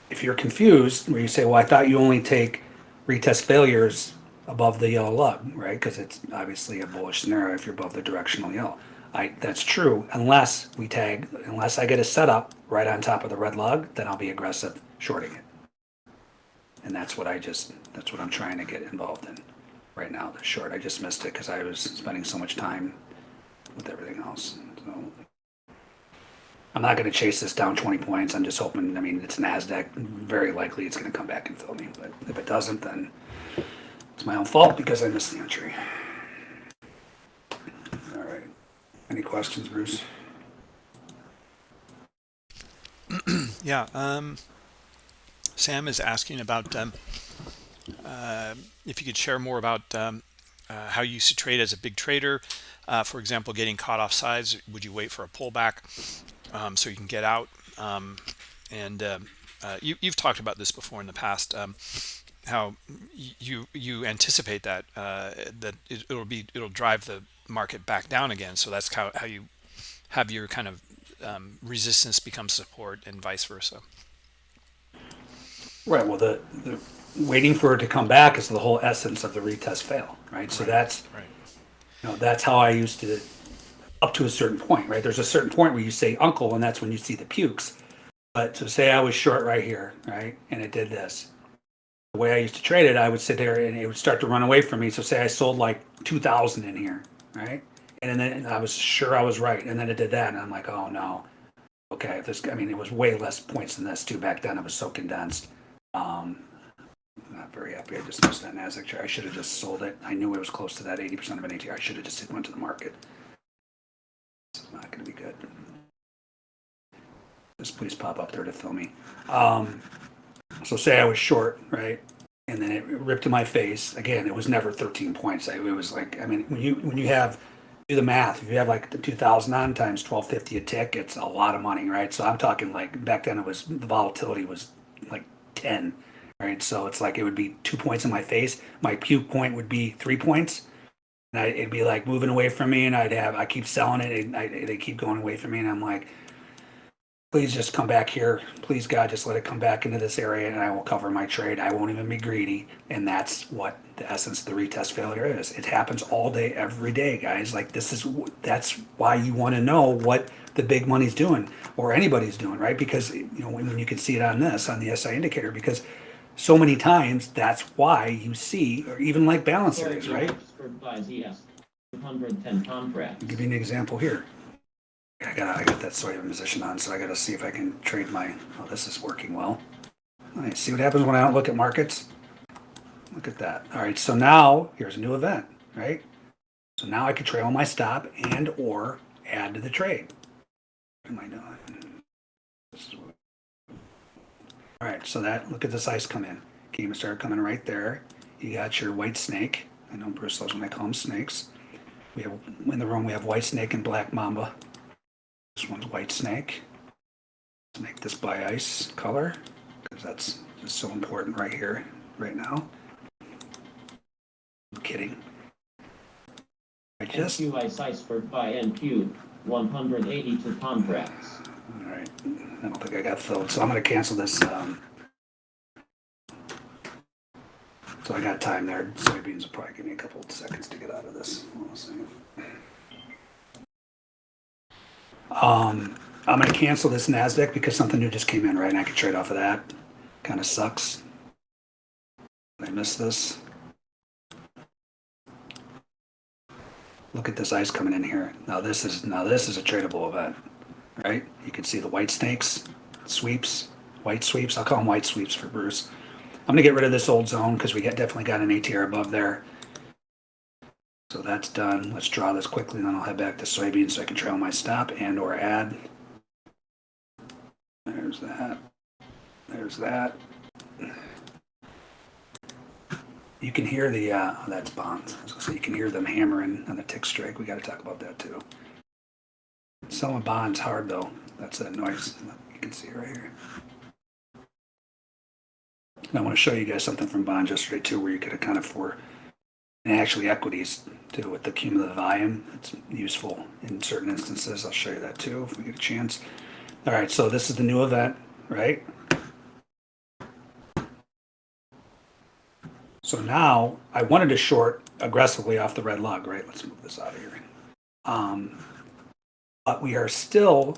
if you're confused, where you say, well, I thought you only take retest failures above the yellow lug, right? Because it's obviously a bullish scenario if you're above the directional yellow. I, that's true unless we tag, unless I get a setup right on top of the red lug, then I'll be aggressive shorting it. And that's what I just, that's what I'm trying to get involved in right now, the short. I just missed it because I was spending so much time with everything else. So I'm not going to chase this down 20 points. I'm just hoping, I mean, it's NASDAQ. Very likely it's going to come back and fill me. But if it doesn't, then it's my own fault because I missed the entry. All right. Any questions, Bruce? Yeah. Um, Sam is asking about um, uh, if you could share more about um, uh, how you used to trade as a big trader. Uh, for example, getting caught off sides, would you wait for a pullback um, so you can get out? Um, and um, uh, you, you've talked about this before in the past. Um, how you you anticipate that uh, that it, it'll be it'll drive the market back down again. So that's how how you have your kind of um, resistance become support and vice versa. Right. Well, the, the waiting for it to come back is the whole essence of the retest fail, right? So that's Right. you know that's how I used to up to a certain point, right? There's a certain point where you say uncle, and that's when you see the pukes. But to say I was short right here, right, and it did this. The way I used to trade it, I would sit there and it would start to run away from me. So say I sold like two thousand in here, right, and then I was sure I was right, and then it did that, and I'm like, oh no, okay, this. I mean, it was way less points than this too back then. It was so condensed. Um, not very happy. I just missed that Nasdaq chart. I should have just sold it. I knew it was close to that 80% of an ATR. I should have just went to the market. It's not going to be good. Just please pop up there to fill me. Um, so say I was short, right? And then it ripped to my face. Again, it was never 13 points. It was like, I mean, when you when you have do the math, if you have like the 2,000 on times 1250 a tick, it's a lot of money, right? So I'm talking like back then it was the volatility was like 10, right? So it's like it would be two points in my face. My puke point would be three points. And I, it'd be like moving away from me, and I'd have, I keep selling it, and I, they keep going away from me, and I'm like, please just come back here. Please, God, just let it come back into this area, and I will cover my trade. I won't even be greedy. And that's what the essence of the retest failure is. It happens all day, every day, guys. Like, this is, that's why you want to know what the big money's doing, or anybody's doing, right? Because, you know, when, when you can see it on this, on the SI indicator, because so many times that's why you see, or even like balance areas, right? Uh, 110 contracts. I'll give you an example here. I got I got that soy position on, so I got to see if I can trade my. Oh, this is working well. All right, see what happens when I don't look at markets. Look at that. All right, so now here's a new event, right? So now I can trail my stop and or add to the trade. What am I doing? All right, so that look at this ice come in. Game started coming right there. You got your white snake. I know Bruce loves when I call them snakes. We have in the room we have white snake and black mamba. This one's white snake. Let's make this by ice color because that's just so important right here, right now. I'm kidding. I just NQ ice Iceberg by NQ 182 contracts. all right. I don't think I got filled, so I'm gonna cancel this. Um, so I got time there. Soybeans will probably give me a couple of seconds to get out of this. Um, I'm gonna cancel this NASDAQ because something new just came in, right? And I could trade off of that. Kinda sucks. I missed this. Look at this ice coming in here. Now this is, now this is a tradable event, right? You can see the white snakes, sweeps, white sweeps. I'll call them white sweeps for Bruce. I'm gonna get rid of this old zone because we got, definitely got an ATR above there. So that's done. Let's draw this quickly, and then I'll head back to soybeans so I can trail my stop and or add. There's that. There's that. You can hear the, uh, oh, that's bonds. Say, you can hear them hammering on the tick strike. We gotta talk about that too. Selling bonds hard though. That's that noise. You can see right here. And I want to show you guys something from bonds yesterday too, where you could account for, and actually equities too, with the cumulative volume. It's useful in certain instances. I'll show you that too if we get a chance. All right, so this is the new event, right? So now I wanted to short aggressively off the red lug, right? Let's move this out of here. Um, but we are still,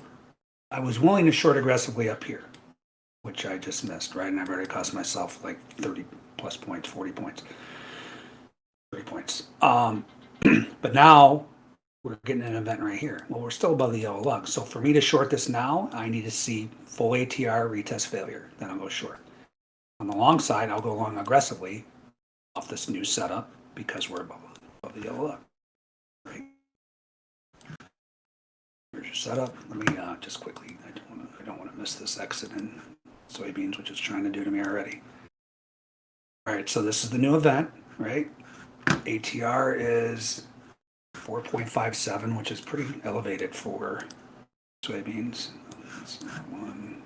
I was willing to short aggressively up here, which I just missed, right? And I've already cost myself like 30 plus points, 40 points, 30 points. Um, but now we're getting an event right here. Well, we're still above the yellow lug. So for me to short this now, I need to see full ATR retest failure. Then I'll go short. On the long side, I'll go long aggressively off this new setup because we're above, above the yellow lug. Right. Here's your setup. Let me uh, just quickly. I don't want to. Miss this exit in soybeans, which it's trying to do to me already. All right. So this is the new event, right? ATR is 4.57, which is pretty elevated for soybeans. One.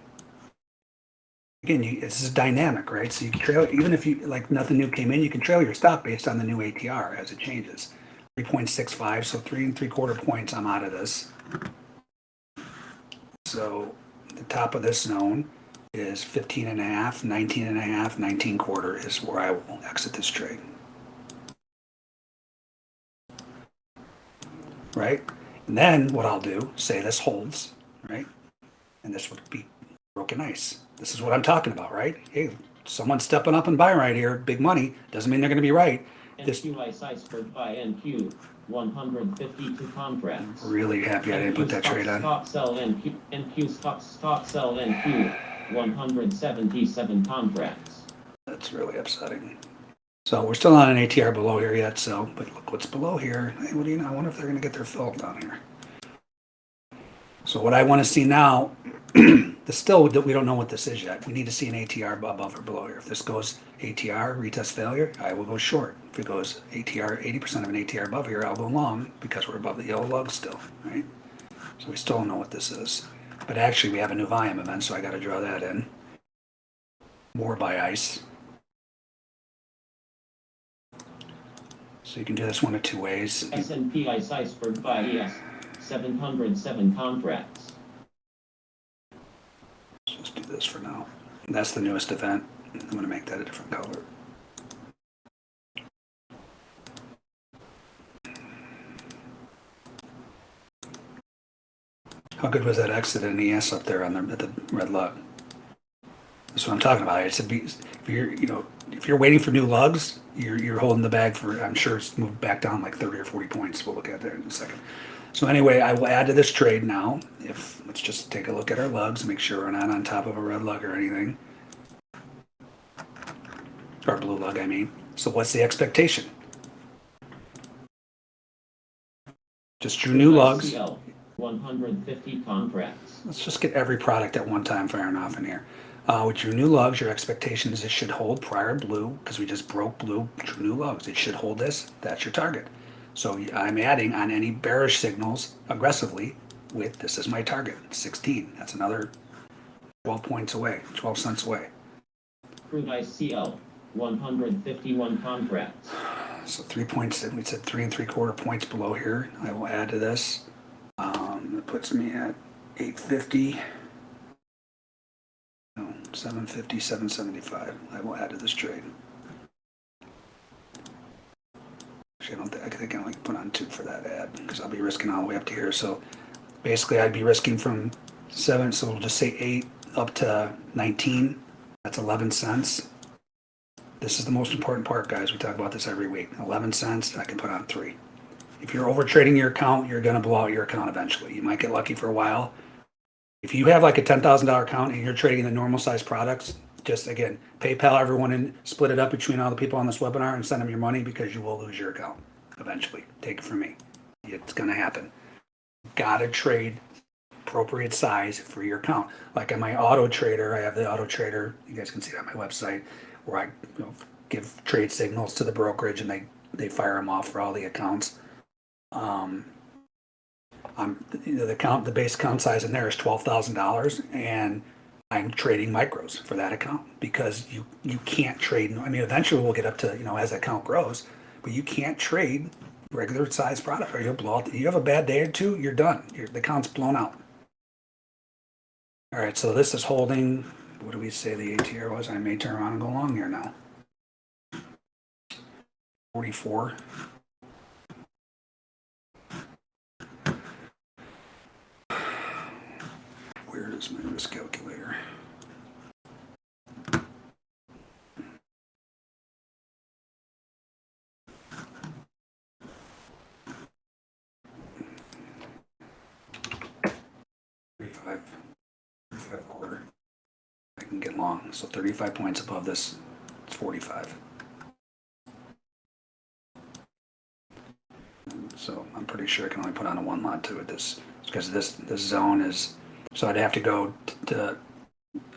Again, you, this is dynamic, right? So you can trail, even if you, like nothing new came in, you can trail your stop based on the new ATR as it changes. 3.65, so three and three quarter points, I'm out of this. So the top of this zone is 15 and a half, 19 and a half, 19 quarter is where I will exit this trade. right? And then what I'll do, say this holds, right? And this would be broken ice. This is what I'm talking about, right? Hey, someone's stepping up and buying right here, big money, doesn't mean they're gonna be right. This- NQI iceberg by NQ, one hundred fifty-two contracts. Really happy I didn't put that trade on. Stock sell NQ, NQ stock, stock sell NQ, one hundred seventy-seven contracts. That's really upsetting. So we're still on an ATR below here yet, so, but look what's below here. Hey, what do you know? I wonder if they're gonna get their fill down here. So what I wanna see now, the still, that we don't know what this is yet. We need to see an ATR above or below here. If this goes ATR, retest failure, I will go short. If it goes ATR, eighty percent of an ATR above here, I'll go long because we're above the yellow lug still, right? So we still don't know what this is. But actually, we have a new volume event, so I gotta draw that in. More by ice. So you can do this one of two ways. S&P ice iceberg by ES, seven hundred seven contracts. So let's do this for now. That's the newest event. I'm gonna make that a different color. How good was that exit in ES up there on the, at the red lug? That's what I'm talking about. It's a, be- if you're, you know, if you're waiting for new lugs, you're, you're holding the bag for, I'm sure it's moved back down like 30 or 40 points. We'll look at that in a second. So anyway, I will add to this trade now. If, let's just take a look at our lugs, make sure we're not on top of a red lug or anything. Or blue lug, I mean. So what's the expectation? Just drew new lugs. ICL, one hundred fifty contracts. Let's just get every product at one time firing off in here. Uh, with your new lugs, your expectation is it should hold prior blue, because we just broke blue, new lugs. It should hold this, that's your target. So I'm adding on any bearish signals aggressively with, this is my target, 16. That's another 12 points away, 12 cents away. Crude ICL, one hundred fifty-one contracts. So three points, we said three and three quarter points below here. I will add to this. Um, it puts me at 850. No, 750, 775. I will add to this trade. Actually, I don't think, I think I can put on two for that ad because I'll be risking all the way up to here. So basically I'd be risking from seven, so we'll just say eight up to 19. That's 11 cents. This is the most important part, guys. We talk about this every week. 11 cents, I can put on three. If you're over trading your account, you're going to blow out your account eventually. You might get lucky for a while. If you have like a $10,000 account and you're trading the normal size products, just again, PayPal everyone and split it up between all the people on this webinar and send them your money because you will lose your account eventually. Take it from me. It's going to happen. Gotta trade appropriate size for your account. Like on my auto trader, I have the auto trader. You guys can see it on my website where I you know, give trade signals to the brokerage and they, they fire them off for all the accounts. Um, I'm you know, the count, the base account size in there is twelve thousand dollars, and I'm trading micros for that account because you you can't trade. I mean, eventually we'll get up to you know as that account grows, but you can't trade regular size product or you'll blow out. You have a bad day or two, you're done. Your, the account's blown out. All right, so this is holding. What do we say the ATR was? I may turn around and go long here now. 44. Where does my risk calculator. Thirty-five, thirty-five quarter. I can get long. So thirty-five points above this, it's forty-five. So I'm pretty sure I can only put on a one lot too at this because this this zone is so I'd have to go to,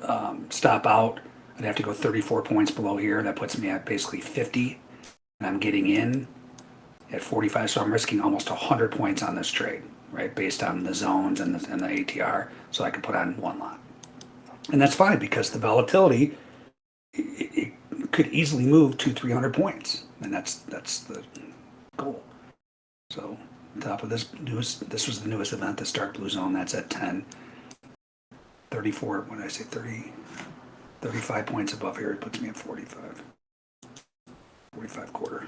um, stop out. I'd have to go thirty-four points below here. That puts me at basically fifty. And I'm getting in at forty-five, so I'm risking almost hundred points on this trade, right? Based on the zones and the, and the ATR, so I can put on one lot. And that's fine because the volatility, it, it could easily move to three hundred points. And that's, that's the goal. So top of this newest, this was the newest event, the dark blue zone, that's at 10. 34, when I say, 30, 35 points above here, it puts me at 45. 45 quarter.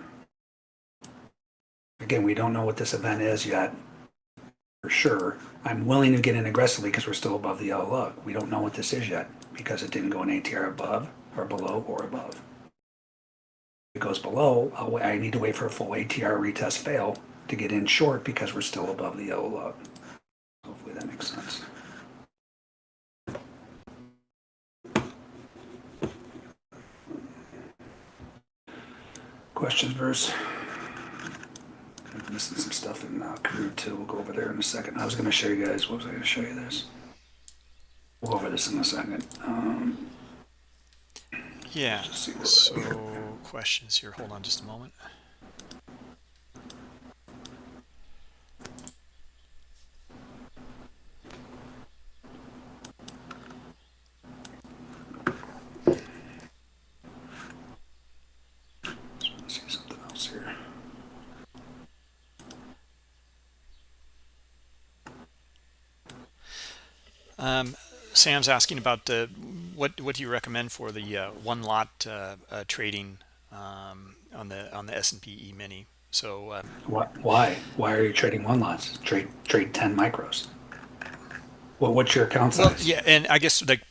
Again, we don't know what this event is yet, for sure. I'm willing to get in aggressively because we're still above the yellow lug. We don't know what this is yet because it didn't go an ATR above or below or above. If it goes below, I'll, I need to wait for a full ATR retest fail to get in short because we're still above the yellow lug. Hopefully that makes sense. Questions, Bruce? I'm missing some stuff in uh, crude too. We'll go over there in a second. I was going to show you guys. What was I going to show you this? We'll go over this in a second. Um, Yeah. See where we're at So questions here. Hold on just a moment. just want to see something else here. Um, Sam's asking about the what what do you recommend for the uh, one lot uh, uh, trading um, on the on the S and P E mini. So uh, What, why? Why are you trading one lots? Trade trade ten micros. Well, what's your account well, size? yeah, and I guess like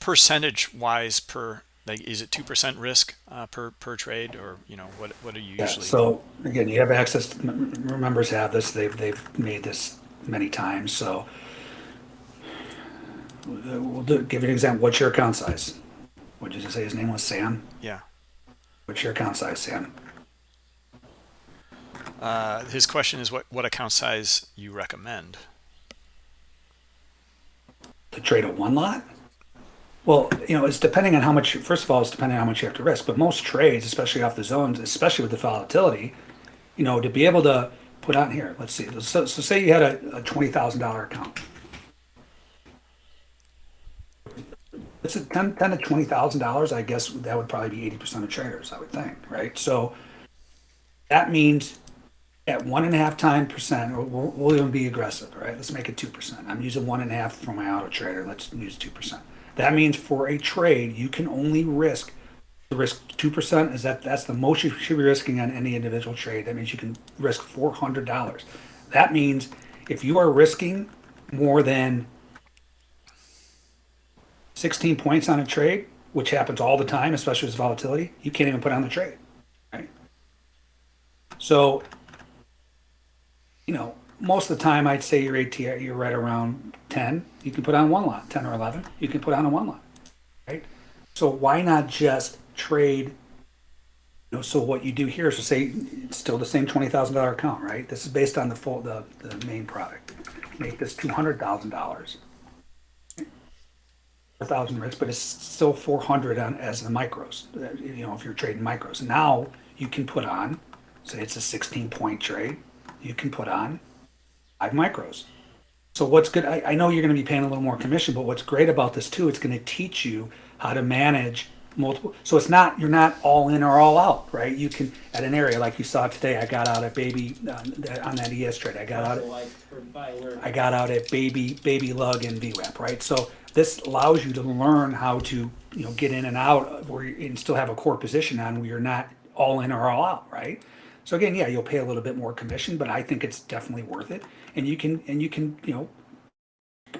percentage wise per like is it two percent risk uh, per per trade or you know what what are you Yeah, usually? so again, you have access, to- m- m- members have this, they've, they've made this many times, so. We'll do, give you an example, what's your account size? What did you say his name was, Sam? yeah. What's your account size, Sam? Uh, his question is what what account size you recommend. To trade a one lot? Well, you know, it's depending on how much, first of all, it's depending on how much you have to risk, but most trades, especially off the zones, especially with the volatility, you know, to be able to put on here, let's see, so, so say you had a, a twenty thousand dollar account. It's a ten, ten to twenty thousand dollars, I guess that would probably be eighty percent of traders, I would think, right? So that means at one and a half time percent, or we'll, we'll even be aggressive, right? Let's make it two percent. I'm using one and a half for my auto trader. Let's use two percent. That means for a trade, you can only risk the risk two percent. Is that that's the most you should be risking on any individual trade? That means you can risk four hundred dollars. That means if you are risking more than 16 points on a trade, which happens all the time, especially with volatility, you can't even put on the trade, right? So, you know, most of the time I'd say your ATR, you're right around 10. You can put on one lot, 10 or 11. You can put on a one lot, right? So why not just trade? You know, so what you do here is to say it's still the same $20,000 account, right? This is based on the full, the, the main product. Make this $200,000 thousand risk, but it's still four hundred on as the micros. You know, if you're trading micros, now you can put on, say it's a sixteen point trade, you can put on five micros. So what's good? I, I know you're going to be paying a little more commission, but what's great about this too, it's going to teach you how to manage multiple. So it's not you're not all in or all out, right? You can at an area like you saw today. I got out at baby uh, on that ES trade. I got out at So like for buy where I got out at baby baby lug and VWAP, right? So this allows you to learn how to you know get in and out where you, and still have a core position on where you're not all in or all out, right? So again, yeah, you'll pay a little bit more commission, but I think it's definitely worth it. And you can and you can you know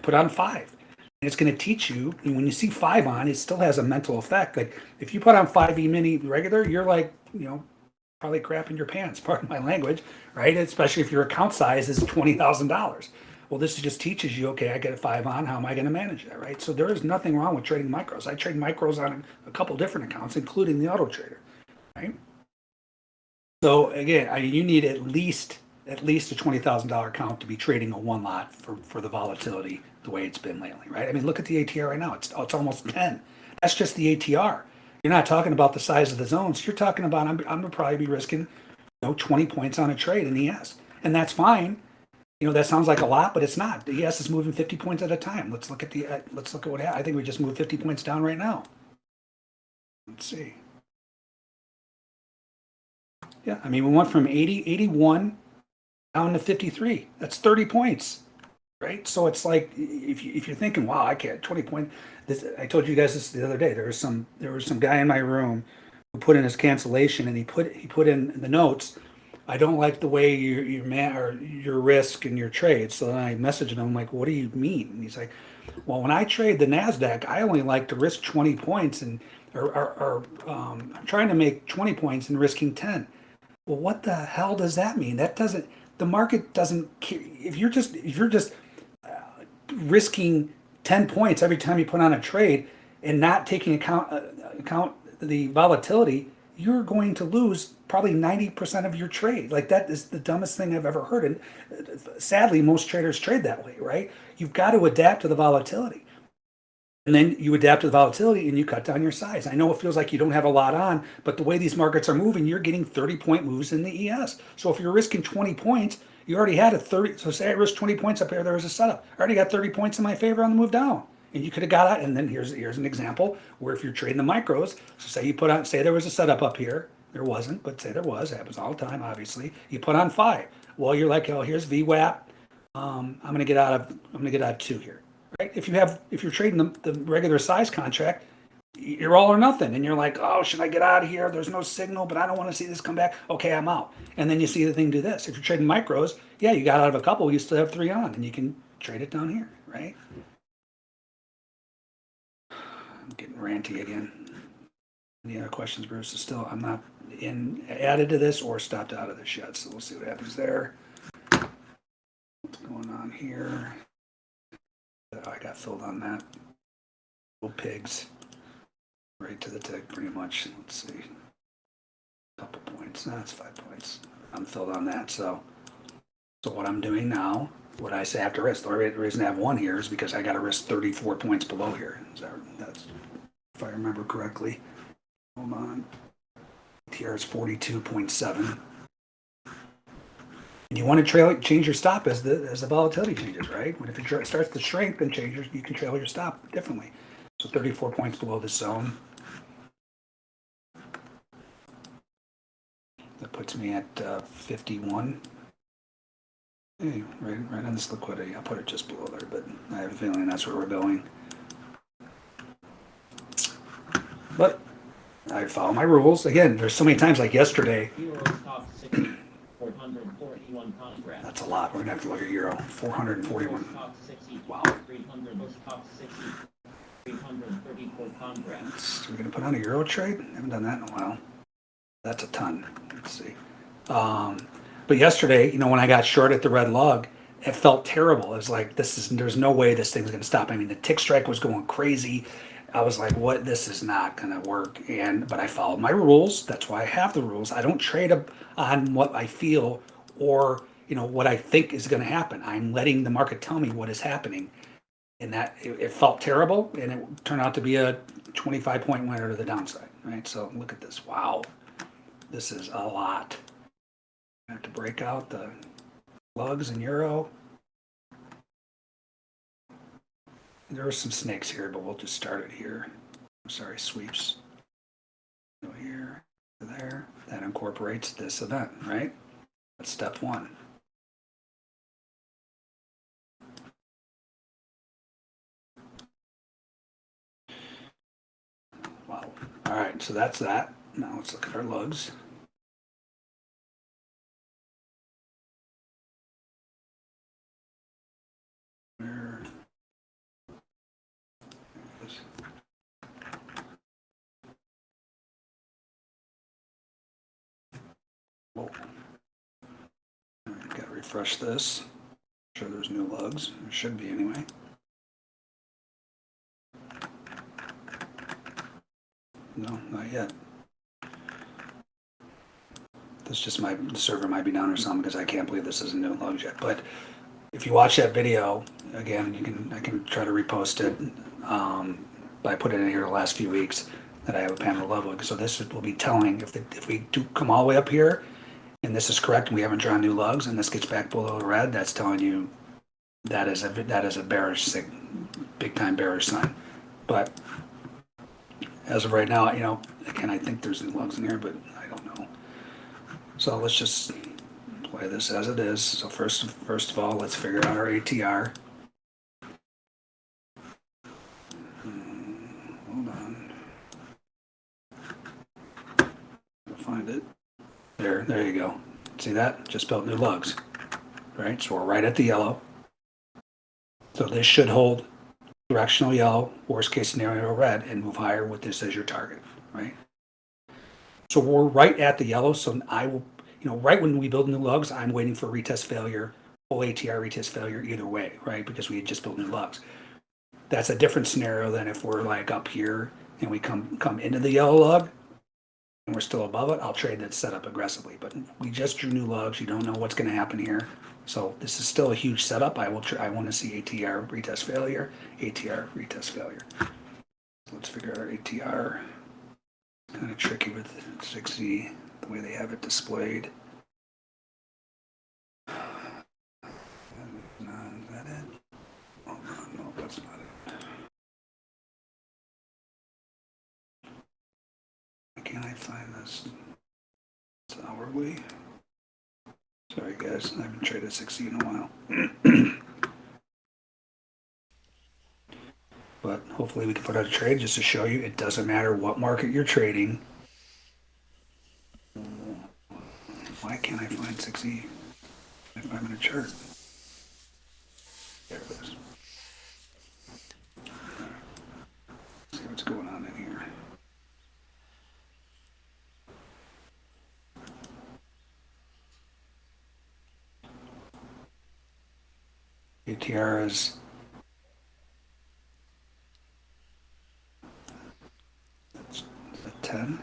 put on five. And it's going to teach you when you see five on, it still has a mental effect. Like if you put on five E mini regular, you're like you know probably crap in your pants. Pardon my language, right? Especially if your account size is twenty thousand dollars. Well, this just teaches you, okay, I get a five on, how am I going to manage that, right? So there is nothing wrong with trading micros. I trade micros on a couple different accounts, including the auto trader, right? So again, I, you need at least at least a twenty thousand dollar account to be trading a one lot for for the volatility the way it's been lately, right? I mean, look at the ATR right now; it's it's almost ten. That's just the ATR. You're not talking about the size of the zones. You're talking about I'm I'm gonna probably be risking, you know, twenty points on a trade in ES, and that's fine. You know, that sounds like a lot, but it's not. The ES is moving fifty points at a time. Let's look at the uh, let's look at what ha- I think we just moved fifty points down right now. Let's see. Yeah, I mean, we went from 80, 81 down to 53. That's 30 points, right? So it's like if you if you're thinking, wow, I can't 20 point. This I told you guys this the other day. There was some there was some guy in my room who put in his cancellation and he put he put in the notes. I don't like the way you you man or your risk and your trade. So then I message him. I'm like, what do you mean? And he's like, well, when I trade the Nasdaq, I only like to risk 20 points and or, or, or um, I'm trying to make 20 points and risking 10 well what the hell does that mean that doesn't the market doesn't if you're just if you're just uh, risking 10 points every time you put on a trade and not taking account uh, account the volatility you're going to lose probably 90% of your trade like that is the dumbest thing i've ever heard and uh, sadly most traders trade that way right you've got to adapt to the volatility and then you adapt to the volatility and you cut down your size. I know it feels like you don't have a lot on, but the way these markets are moving, you're getting 30 point moves in the ES. So if you're risking 20 points, you already had a 30. So say I risked 20 points up here, there was a setup. I already got 30 points in my favor on the move down. And you could have got out. And then here's here's an example where if you're trading the micros, so say you put on, say there was a setup up here. There wasn't, but say there was. It happens all the time, obviously. You put on five. Well, you're like, oh, here's VWAP. Um, I'm gonna get out of I'm gonna get out of two here right? If you have, if you're trading the, the regular size contract, you're all or nothing. And you're like, oh, should I get out of here? There's no signal, but I don't want to see this come back. Okay, I'm out. And then you see the thing do this. If you're trading micros, yeah, you got out of a couple, you still have three on, and you can trade it down here, right? I'm getting ranty again. Any other questions, Bruce? Is still, I'm not in, added to this or stopped out of this yet, so we'll see what happens there. What's going on here? Uh, I got filled on that. Little pigs. Right to the tick, pretty much. Let's see. Couple points. That's five points. I'm filled on that. So, so what I'm doing now, what I say to risk. The re- reason I have one here is because I got to risk 34 points below here. Is that that's if I remember correctly? Hold on. Here is 42.7. And you want to trail change your stop as the as the volatility changes, right? When if it starts to shrink, then change your, you can trail your stop differently. So 34 points below the zone. That puts me at uh, 51. Hey, right, right on this liquidity. I'll put it just below there, but I have a feeling that's where we're going. But I follow my rules. Again, there's so many times like yesterday, Euro Stoxx 60 441 that's a lot. We're gonna have to look at Euro. 441. Stock 60 Wow. 300 stock 60 334 contracts. We're gonna put on a euro trade. Haven't done that in a while. That's a ton. Let's see. Um, but yesterday, you know, when I got short at the red lug, it felt terrible. It was like this is there's no way this thing's gonna stop. I mean, the tick strike was going crazy. I was like, what? This is not gonna work. And but I followed my rules. That's why I have the rules. I don't trade up on what I feel or you know what I think is gonna happen. I'm letting the market tell me what is happening and that it, it felt terrible and it turned out to be a 25 point winner to the downside right so look at this wow this is a lot I have to break out the lugs and euro there are some snakes here but we'll just start it here i'm sorry sweeps go here there that incorporates this event right that's step one Wow. All right, so that's that. Now let's look at our lugs. Where? there it is. Whoa. All gotta refresh this. Sure there's new lugs. There should be anyway. No, not yet. This just my the server might be down or something because I can't believe this isn't new lugs yet. But if you watch that video, again, you can, I can try to repost it. Um, I put it in here the last few weeks that I have a panel level. So this will be telling if, the, if we do come all the way up here and this is correct we haven't drawn new lugs and this gets back below the red, that's telling you that is a, that is a bearish, big time bearish sign. But as of right now, you know, again, I think there's new lugs in here, but I don't know. So let's just play this as it is. So first, first of all, let's figure out our ATR. Hmm, Hold on. I'll Find it. There, there you go. See that? Just built new lugs. Right, so we're right at the yellow. So this should hold directional yellow, worst case scenario red, and move higher with this as your target, right? So we're right at the yellow, so I will, you know, right when we build new lugs, I'm waiting for retest failure, full ATR retest failure either way, right? Because we had just built new lugs. That's a different scenario than if we're like up here and we come, come into the yellow lug we're still above it, I'll trade that setup aggressively. But we just drew new lugs, you don't know what's gonna happen here. So this is still a huge setup. I will, I wanna see ATR retest failure, ATR retest failure. Let's figure out ATR. Kind of tricky with 60, the way they have it displayed. No, is that it? Oh, no, no, that's not it. Can't I find this? It's hourly. Sorry, guys, I haven't traded 60 in a while. But hopefully we can put out a trade just to show you it doesn't matter what market you're trading. Why can't I find 60 if I'm in a chart? There it is. See what's going on in here. Is That's a 10.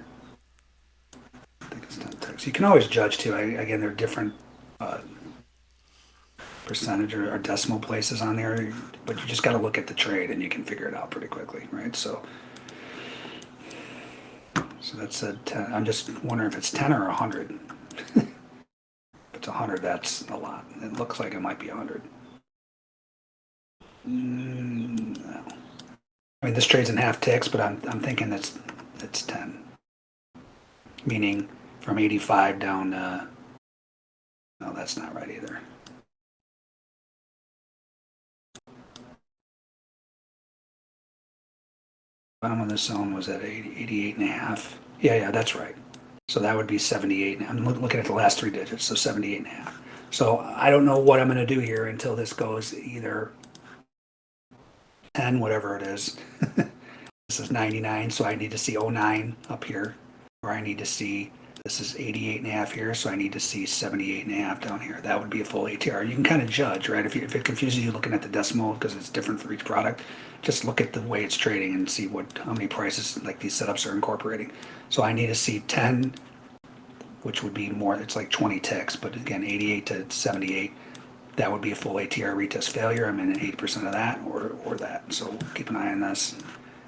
I think it's 10 ticks. You can always judge too. I, again, there are different uh, percentage or, or decimal places on there, but you just got to look at the trade and you can figure it out pretty quickly, right? So, so that's a 10. I'm just wondering if it's 10 or 100. if it's 100, that's a lot. It looks like it might be 100. Mm. I mean, this trade's in half ticks, but I'm, I'm thinking that's, it's 10. Meaning from 85 down to, no, that's not right either. Bottom of the zone was at 80, 88 and a half. Yeah, yeah, that's right. So that would be 78. I'm loo- looking at the last three digits, so 78 and a half. So I don't know what I'm gonna do here until this goes either 10, whatever it is. this is 99, so I need to see 09 up here. Or I need to see, this is 88 and a half here, so I need to see 78 and a half down here. That would be a full ATR. You can kind of judge, right? If, you, if it confuses you looking at the decimal because it's different for each product, just look at the way it's trading and see what how many prices like these setups are incorporating. So I need to see 10, which would be more, it's like 20 ticks, but again, 88 to 78 that would be a full ATR retest failure. I'm in at 80% of that or, or that. So keep an eye on this.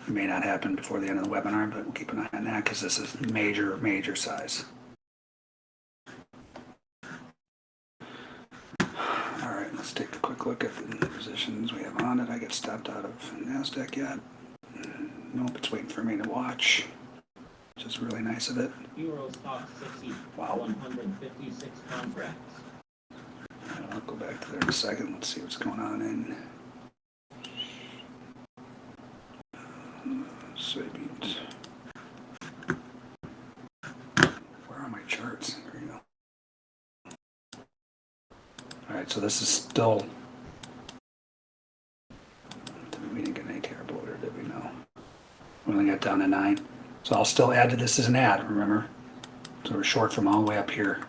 It may not happen before the end of the webinar, but we'll keep an eye on that because this is major, major size. All right, let's take a quick look at the positions we have on it. I get stopped out of NASDAQ yet. Nope, it's waiting for me to watch, which is really nice of it. Euro Stoxx 60, Wow. 156 contracts. I'll go back to there in a second. Let's see what's going on in uh, soybeans. Where are my charts? There you go. All right, so this is still. We didn't get an ATR bloater, did we? No. We only got down to nine. So I'll still add to this as an add, remember? So we're short from all the way up here.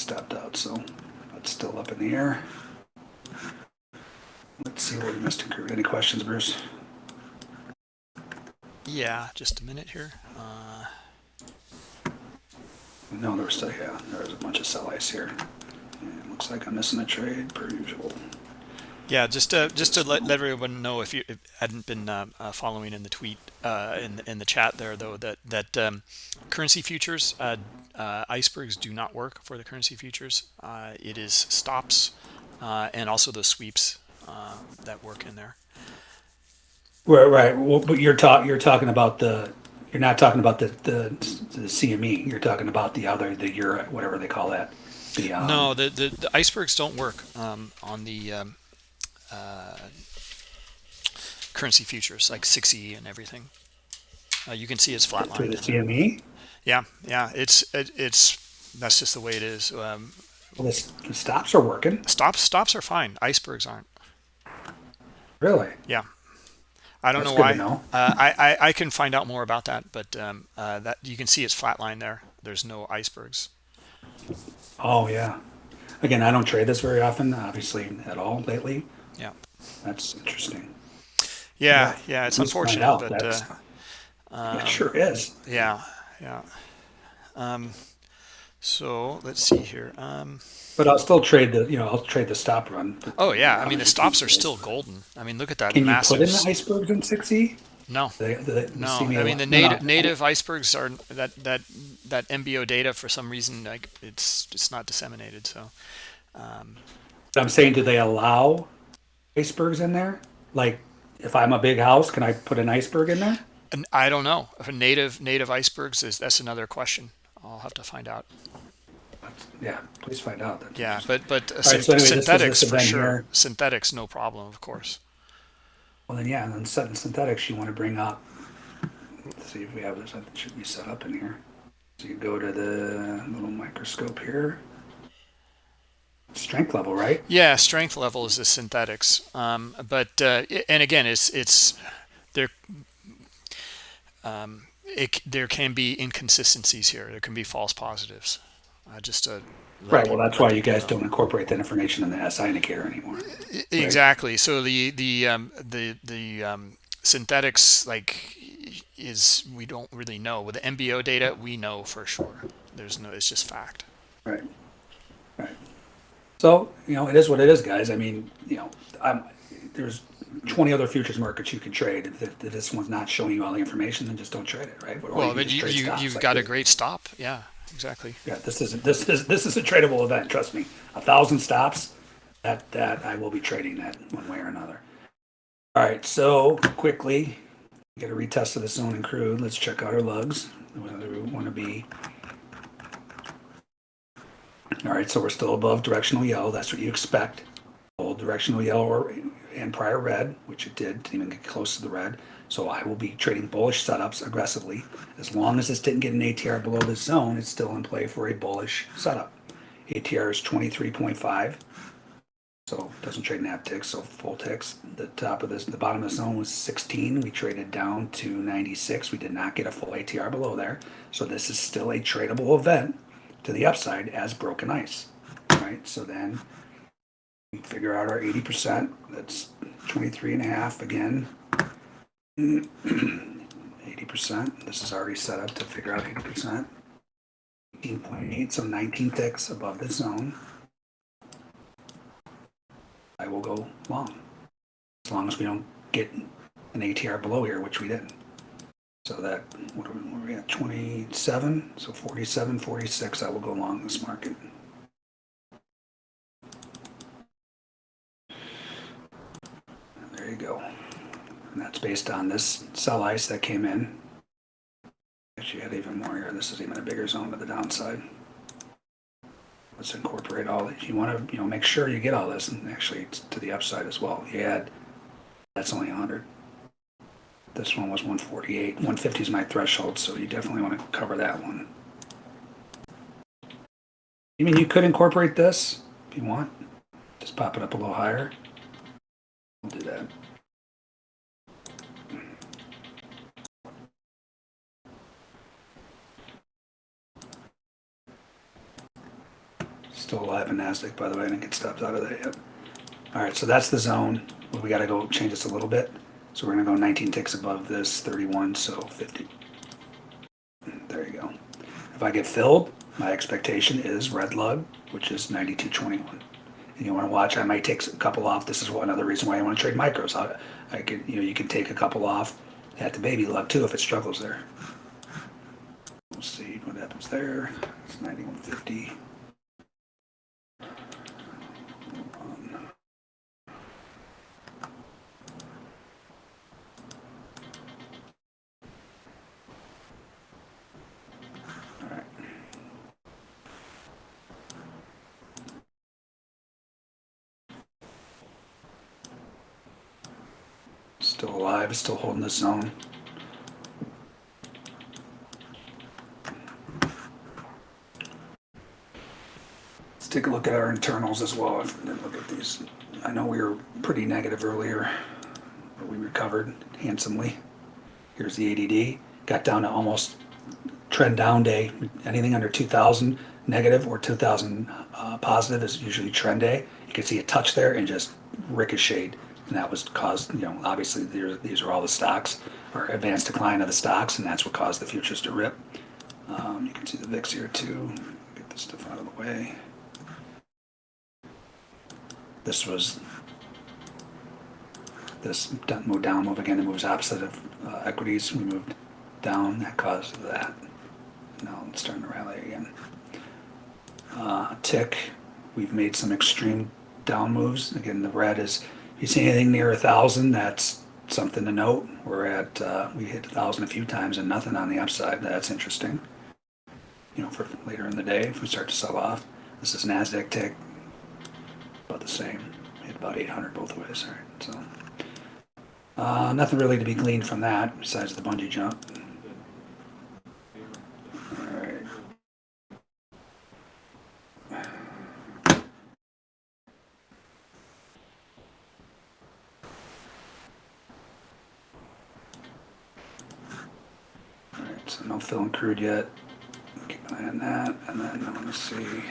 It stopped out, so that's still up in the air. Let's see what we missed. Any questions, Bruce? Yeah, just a minute here. Uh, No, there's still, yeah, there's a bunch of sell ice here. And it looks like I'm missing a trade per usual. Yeah, just to just to let, let everyone know if you if hadn't been um, uh, following in the tweet uh, in the, in the chat there though that that um, currency futures uh, uh, icebergs do not work for the currency futures. Uh, it is stops uh, and also the sweeps uh, that work in there. Right, right. Well, but you're talking, you're talking about the, you're not talking about the, the, the CME. You're talking about the other, the euro, whatever they call that. The, um, No, the, the, the icebergs don't work um, on the um, uh, currency futures like 6E and everything. Uh, you can see it's flatlined. For the. CME? Yeah, yeah, it's it, it's that's just the way it is. Um, Well, the, the stops are working. stops stops are fine. Icebergs aren't. Really? Yeah, I don't That's know why. know. Uh, I, I I can find out more about that, but um, uh, that you can see it's flatline there. There's no icebergs. Oh, yeah. Again, I don't trade this very often, obviously at all lately. Yeah, That's interesting. yeah, Yeah, yeah. It's unfortunate, but uh, It sure is. yeah, yeah. Um, so let's see here. Um, But I'll still trade the, you know, I'll trade the stop run. oh yeah, I mean the stops are still golden. I mean look at that Can you put in the icebergs in 6E? no, The, the, the no. I mean the no. native native icebergs are that that that MBO data for some reason like it's it's not disseminated. So um, I'm saying, do they allow icebergs in there? Like, if I'm a big house, can I put an iceberg in there? and I don't know if a native native icebergs is that's another question. I'll have to find out. Yeah, please find out. That's Yeah, but but uh, right, so anyway, synthetics for sure. here. Synthetics, no problem, of course. Well, then, yeah, and then set in synthetics, you want to bring up, let's see if we have this, that should be set up in here. So you go to the little microscope here. Strength level, right? Yeah, strength level is the synthetics, um, but uh, and again, it's it's there. Um, it, there can be inconsistencies here. There can be false positives. Uh, just let Right, well, that's why you guys know. don't incorporate that information in the SI indicator anymore. I- Exactly. So the the um, the the um, synthetics like is we don't really know. With the MBO data, we know for sure. There's no. It's just fact. Right. Right. So, you know, it is what it is, guys. I mean, you know, I'm, there's 20 other futures markets you can trade. If, if this one's not showing you all the information, then just don't trade it, right? Or Well, but you, you you've like got a great stop. Yeah, exactly. Yeah, this isn't, this is, this is a tradable event, trust me. A thousand stops, that, that, I will be trading that one way or another. All right, so quickly, get a retest of the zone and crude. Let's check out our lugs, whether we want to be. All right, so we're still above directional yellow. That's what you expect. Hold directional yellow or, and prior red, which it did, didn't even get close to the red. So I will be trading bullish setups aggressively. As long as this didn't get an ATR below this zone, it's still in play for a bullish setup. ATR is 23.5. So doesn't trade half ticks, so full ticks. The top of this, the bottom of the zone was 16. We traded down to 96. We did not get a full ATR below there. So this is still a tradable event to the upside as broken ice. Right? So then we figure out our 80%. That's 23 and a half again. 80%. This is already set up to figure out 80%. 18.8, so 19 ticks above the zone. I will go long. As long as we don't get an ATR below here, which we didn't. So that, what are we, what are we at, 27? So 47, 46, I will go long this market. There you go. And that's based on this sell ice that came in. Actually, had even more here. This is even a bigger zone to the downside. Let's incorporate all these. You want to, you know, make sure you get all this, and actually to the upside as well. You add, that's only 100. This one was 148. 150 is my threshold, so you definitely want to cover that one. You mean you could incorporate this if you want? Just pop it up a little higher. We'll do that. Still alive in NASDAQ, by the way. I didn't get stopped out of that yet. All right, so that's the zone. We got to go change this a little bit. So we're going to go 19 ticks above this, 31, so 50. There you go. If I get filled, my expectation is red lug, which is 92.21. And you want to watch, I might take a couple off. This is another reason why I want to trade micros. I, I could, you know, you can take a couple off at the baby lug too if it struggles there. We'll see what happens there. It's 91.50. All right. Alive, still holding the zone. Let's take a look at our internals as well. Look at these. I know we were pretty negative earlier, but we recovered handsomely. Here's the ADD. Got down to almost trend down day. Anything under 2,000 negative or 2,000 uh, positive is usually trend day. You can see a touch there and just ricocheted. And that was caused, you know, obviously these are all the stocks or advanced decline of the stocks, and that's what caused the futures to rip. Um, you can see the VIX here too. Get this stuff out of the way. This was this move down, move again, it moves opposite of uh, equities. We moved down, that caused that. Now it's starting to rally again. Uh, tick, we've made some extreme down moves. Again, the red is, you see anything near a thousand, that's something to note. We're at, uh, we hit a thousand a few times and nothing on the upside. That's interesting. You know, for later in the day, if we start to sell off. This is NASDAQ tick, about the same. Hit about 800 both ways, all right, so. Uh, nothing really to be gleaned from that besides the bungee jump. Alright. Alright, so no crude yet. Keep an eye on that, and then uh, I wanna see.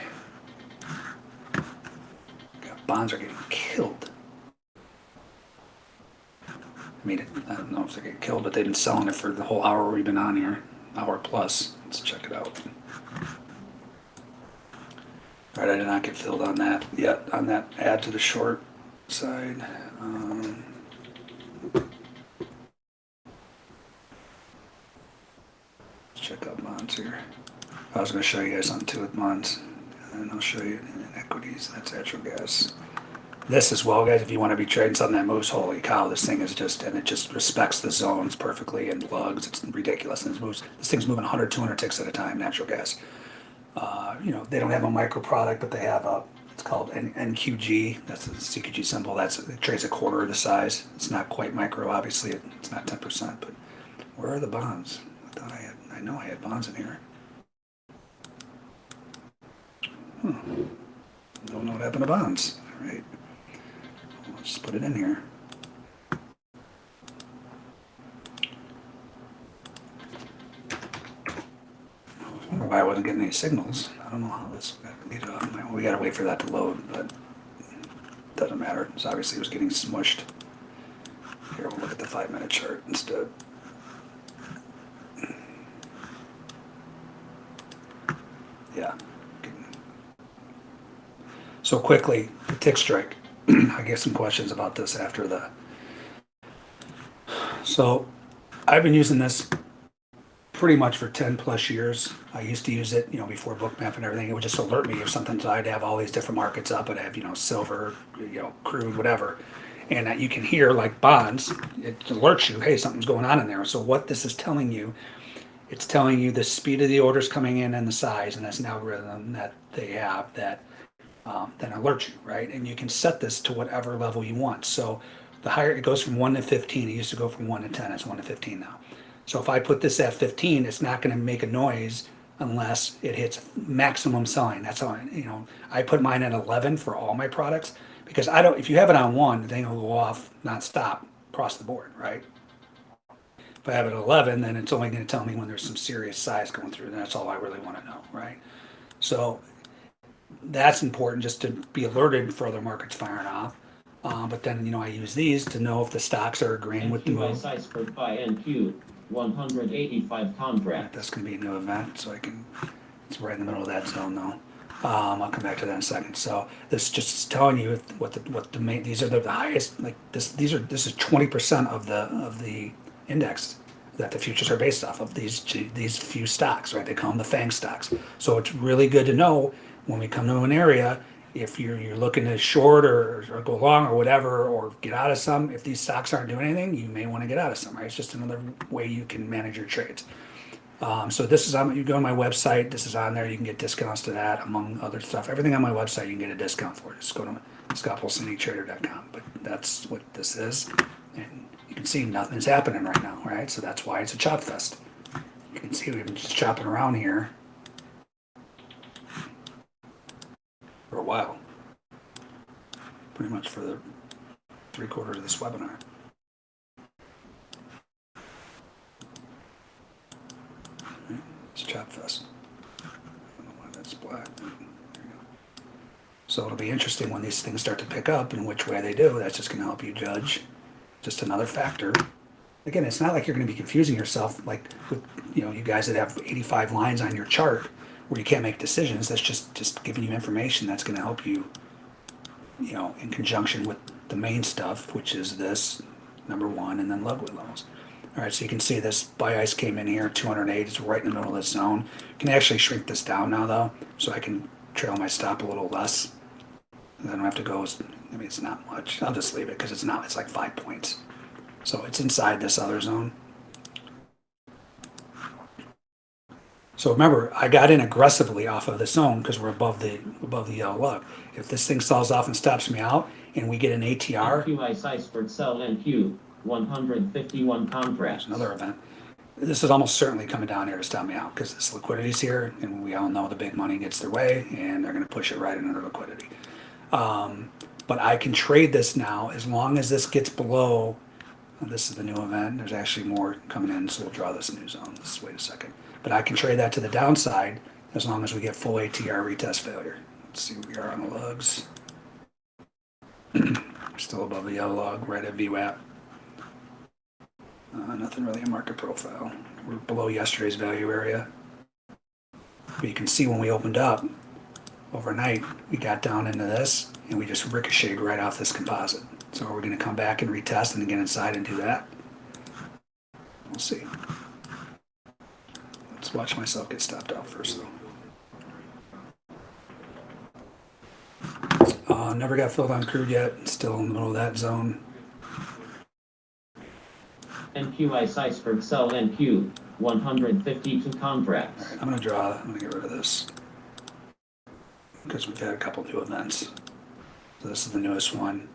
God, Bonds are getting killed. I mean, I don't know if they get killed, but they've been selling it for the whole hour we've been on here, hour plus. Let's check it out. All right, I did not get filled on that yet, on that add to the short side. Um, let's check out bonds here. I was gonna show you guys something too with bonds, and I'll show you in equities, that's natural gas this as well, guys. If you want to be trading something that moves, holy cow, this thing is just, and it just respects the zones perfectly and lugs. It's ridiculous. And it moves, this thing's moving 100, 200 ticks at a time, natural gas. Uh, you know, they don't have a micro product, but they have a, it's called N- NQG. That's the CQG symbol. That's, it trades a quarter of the size. It's not quite micro, obviously. It, it's not 10%, but where are the bonds? I thought I had, I know I had bonds in here. Hmm. Don't know what happened to bonds, right? Just put it in here. I know why I wasn't getting any signals. I don't know how this got me to- We gotta wait for that to load, but it doesn't matter. It's obviously it was getting smushed. Here, we'll look at the five minute chart instead. Yeah. So quickly, the tick strike. I get some questions about this after the. So I've been using this pretty much for 10 plus years. I used to use it, you know, before bookmap and everything. It would just alert me if something, so I'd have all these different markets up. I'd have, you know, silver, you know, crude, whatever. And that you can hear like bonds, it alerts you, hey, something's going on in there. So what this is telling you, it's telling you the speed of the orders coming in and the size, and that's an algorithm that they have that um, then alert you, right? And you can set this to whatever level you want. So the higher it goes from one to 15, it used to go from one to 10, it's one to 15 now. So if I put this at 15, it's not going to make a noise unless it hits maximum selling. That's how you know, I put mine at 11 for all my products because I don't, if you have it on one, the thing will go off nonstop across the board, right? If I have it at 11, then it's only going to tell me when there's some serious size going through. And that's all I really want to know, right? So that's important just to be alerted for other markets firing off. Uh, but then, you know, I use these to know if the stocks are agreeing with the NQ move. Cypher by NQ, 185 contracts. That's gonna be a new event, so I can, it's right in the middle of that zone though. Um, I'll come back to that in a second. So this just is telling you what the, what the main, these are the highest, like this, these are, this is twenty percent of the, of the index that the futures are based off of, these, these few stocks, right? They call them the FANG stocks. So it's really good to know when we come to an area, if you're, you're looking to short or, or go long or whatever, or get out of some, if these stocks aren't doing anything, you may want to get out of some, right? It's just another way you can manage your trades. Um, so this is on, you go on my website, this is on there, you can get discounts to that among other stuff. Everything on my website, you can get a discount for. Just go to scottpulcinitrader.com, but that's what this is. And you can see nothing's happening right now, right? So that's why it's a chop fest. You can see we've been just chopping around here for a while. Pretty much for the three quarters of this webinar. It's chop fest. I don't know why that's black. So it'll be interesting when these things start to pick up and which way they do. That's just gonna help you judge. Just another factor. Again, it's not like you're gonna be confusing yourself like with, you know, you guys that have eighty-five lines on your chart where you can't make decisions. That's just, just giving you information that's gonna help you, you know, in conjunction with the main stuff, which is this, number one, and then Ludwig levels. All right, so you can see this buy ice came in here, 208, it's right in the middle of this zone. Can actually shrink this down now though, so I can trail my stop a little less. And I don't have to go, I mean, it's not much. I'll just leave it because it's not, it's like five points. So it's inside this other zone. So remember, I got in aggressively off of the zone because we're above the above the yellow lug. If this thing sells off and stops me out, and we get an ATR, sell NQ, 151 contracts. another event. This is almost certainly coming down here to stop me out because this liquidity's here, and we all know the big money gets their way, and they're going to push it right into the liquidity. Um, but I can trade this now as long as this gets below. This is the new event. There's actually more coming in, so we'll draw this new zone. Let's wait a second. But I can trade that to the downside as long as we get full ATR retest failure. Let's see where we are on the lugs. Still above the yellow log, right at VWAP. Uh, nothing really in market profile. We're below yesterday's value area. But you can see when we opened up overnight, we got down into this and we just ricocheted right off this composite. So are we going to come back and retest and get inside and do that? We'll see. Let's watch myself get stopped out first though. Uh, never got filled on crude yet. Still in the middle of that zone. NQ by Cypher sell NQ, 152 contracts. Alright, I'm gonna draw, I'm gonna get rid of this. Because we've had a couple new events. So this is the newest one.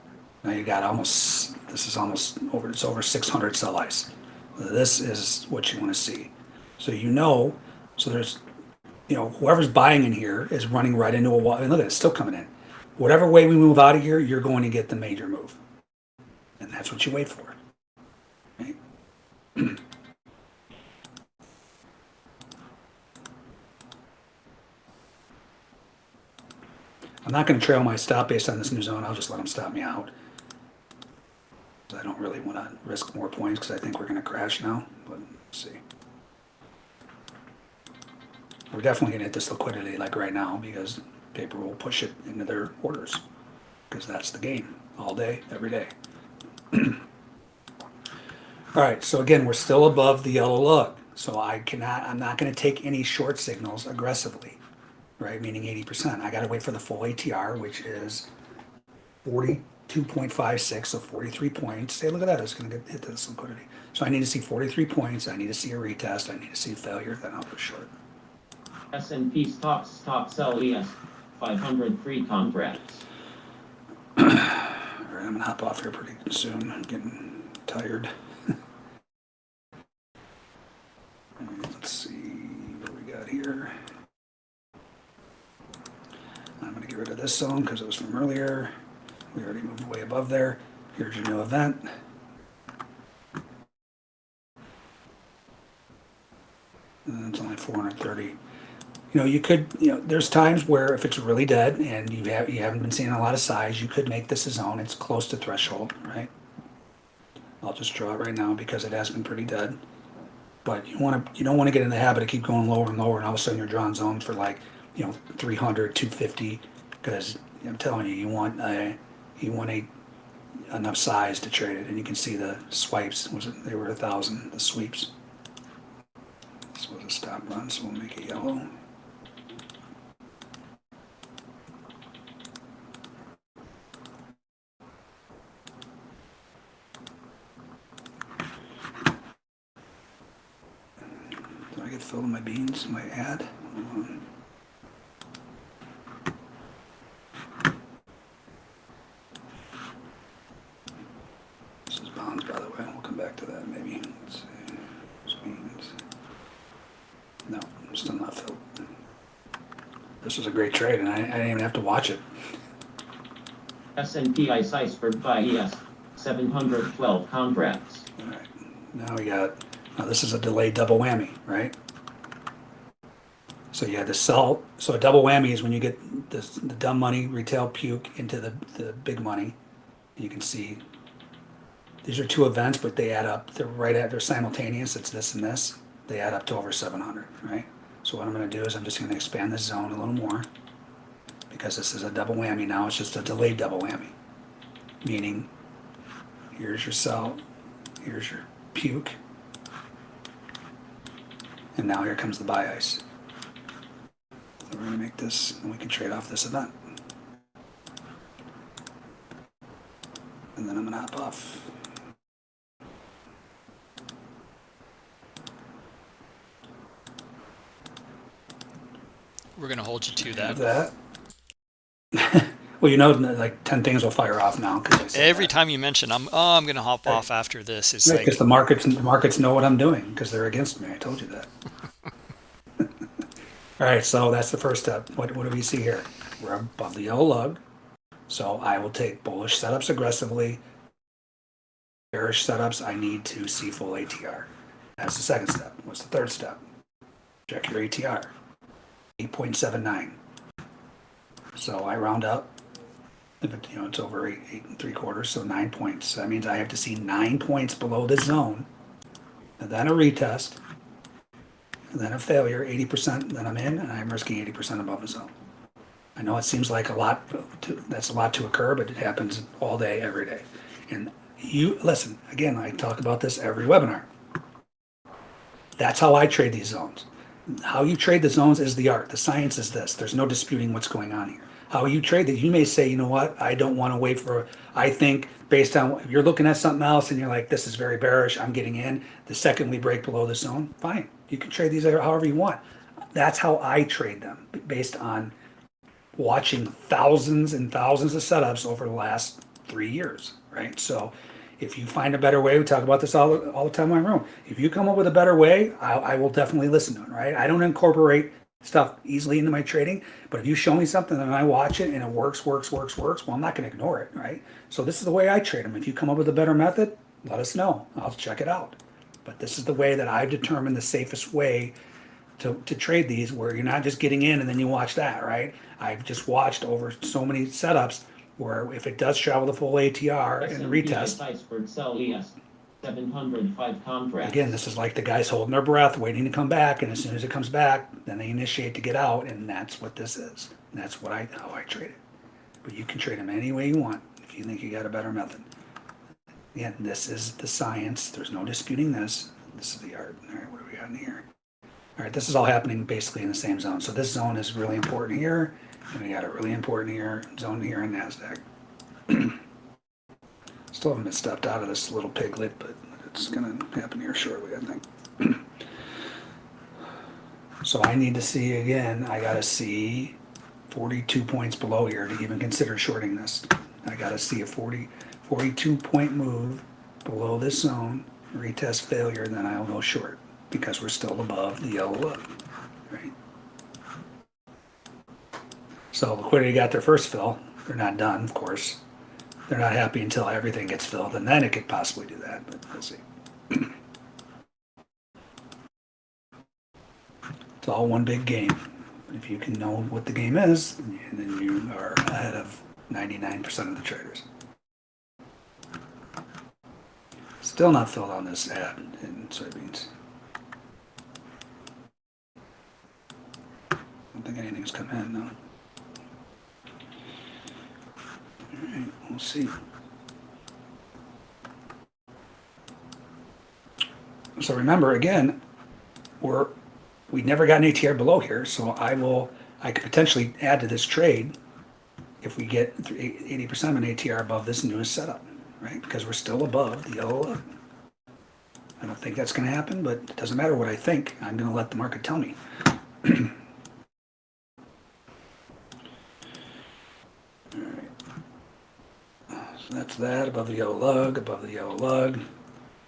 Now you got almost, this is almost over, it's over six hundred sell ice. This is what you wanna see. So you know, so there's, you know, whoever's buying in here is running right into a wall, and look at it, it's still coming in. Whatever way we move out of here, you're going to get the major move. And that's what you wait for. Right? I'm not going to trail my stop based on this new zone. I'll just let them stop me out. I don't really want to risk more points because I think we're going to crash now. But see. We're definitely going to hit this liquidity like right now because paper will push it into their orders because that's the game all day, every day. All right, so again, we're still above the yellow lug. So I cannot, I'm not going to take any short signals aggressively, right? Meaning 80%. I got to wait for the full ATR, which is 42.56, so 43 points. Hey, look at that, it's going to hit this liquidity. So I need to see 43 points. I need to see a retest. I need to see a failure, then I'll go short. S&P stocks stock sell ES 500 free contracts. All right, I'm gonna hop off here pretty soon. I'm getting tired. Right, Let's see what we got here. I'm gonna get rid of this zone because it was from earlier. We already moved way above there. Here's your new event. And it's only 430 you know, you could, you know, there's times where if it's really dead and you have you haven't been seeing a lot of size, you could make this a zone. It's close to threshold, right? I'll just draw it right now because it has been pretty dead. But you want to, you don't want to get in the habit of keep going lower and lower, and all of a sudden you're drawing zones for like, you know, 300, 250, because I'm telling you, you want a, you want a enough size to trade it, and you can see the swipes. Was it? They were a thousand. The sweeps. This was a stop run, so we'll make it yellow. I in my beans, my ad? This is bonds, buy the way. We'll come back to that maybe. Let's see. It's beans. No, I'm still not filled. This was a great trade, and I, I didn't even have to watch it. S&P ICE iceberg by ES 712 contracts. All right. Now we got. Now this is a delayed double whammy, right? So yeah, the sell. So a double whammy is when you get the, the dumb money retail puke into the, the big money. You can see these are two events, but they add up. They're right at they're simultaneous. It's this and this. They add up to over 700, right? So what I'm going to do is I'm just going to expand this zone a little more because this is a double whammy now. It's just a delayed double whammy, meaning here's your sell, here's your puke, and now here comes the buy ice. We're going to make this, and we can trade off this event. And then I'm going to hop off. We're going to hold you to Have that. that. well, you know, like 10 things will fire off now. Every that. time you mention, I'm oh, I'm going to hop off after this. It's Right, like because the markets, the markets know what I'm doing because they're against me. I told you that. All right, so that's the first step. What, what do we see here? We're above the yellow lug. So I will take bullish setups aggressively. Bearish setups, I need to see full ATR. That's the second step. What's the third step? Check your ATR. 8.79. So I round up. If it, you know, it's over eight, eight and three quarters, so nine points. So that means I have to see nine points below the zone, and then a retest, and then a failure, 80%, then I'm in, and I'm risking 80% above the zone. I know it seems like a lot, to, that's a lot to occur, but it happens all day, every day. And you, listen, again, I talk about this every webinar. That's how I trade these zones. How you trade the zones is the art. The science is this. There's no disputing what's going on here. How you trade that, you may say, you know what, I don't want to wait for, I think based on, if you're looking at something else and you're like, this is very bearish, I'm getting in. The second we break below the zone, fine. You can trade these however you want. That's how I trade them based on watching thousands and thousands of setups over the last three years, right? So if you find a better way, we talk about this all, all the time in my room. If you come up with a better way, I, I will definitely listen to it, right? I don't incorporate stuff easily into my trading. But if you show me something and I watch it and it works, works, works, works, well, I'm not going to ignore it, right? So this is the way I trade them. If you come up with a better method, let us know. I'll check it out. But this is the way that I've determined the safest way to, to trade these where you're not just getting in and then you watch that, right? I've just watched over so many setups where if it does travel the full ATR and retest, Iceberg sell ES 705 contracts. again, this is like the guys holding their breath, waiting to come back, and as soon as it comes back, then they initiate to get out, and that's what this is. And that's what I how I trade it. But you can trade them any way you want if you think you got a better method. Again, this is the science. There's no disputing this. This is the art. All right, what do we got in here? All right, this is all happening basically in the same zone. So this zone is really important here, and we got a really important here zone here in Nasdaq. Still haven't been stepped out of this little piglet, but it's gonna happen here shortly, I think. So I need to see again, I gotta see forty-two points below here to even consider shorting this. I gotta see a 40 42 point move below this zone, retest failure, then I'll go short because we're still above the yellow line, right? So liquidity got their first fill. They're not done, of course. They're not happy until everything gets filled, and then it could possibly do that, but we'll see. It's all one big game. If you can know what the game is, then you are ahead of 99% of the traders. Still not filled on this add in soybeans. I don't think anything's come in, no. Alright, we'll see. So remember, again, we're, we never got an ATR below here, so I will, I could potentially add to this trade if we get eighty percent of an ATR above this newest setup, right? Because we're still above the yellow. I don't think that's gonna happen, but it doesn't matter what I think, I'm gonna let the market tell me. Alright. So that's that, above the yellow lug, above the yellow lug.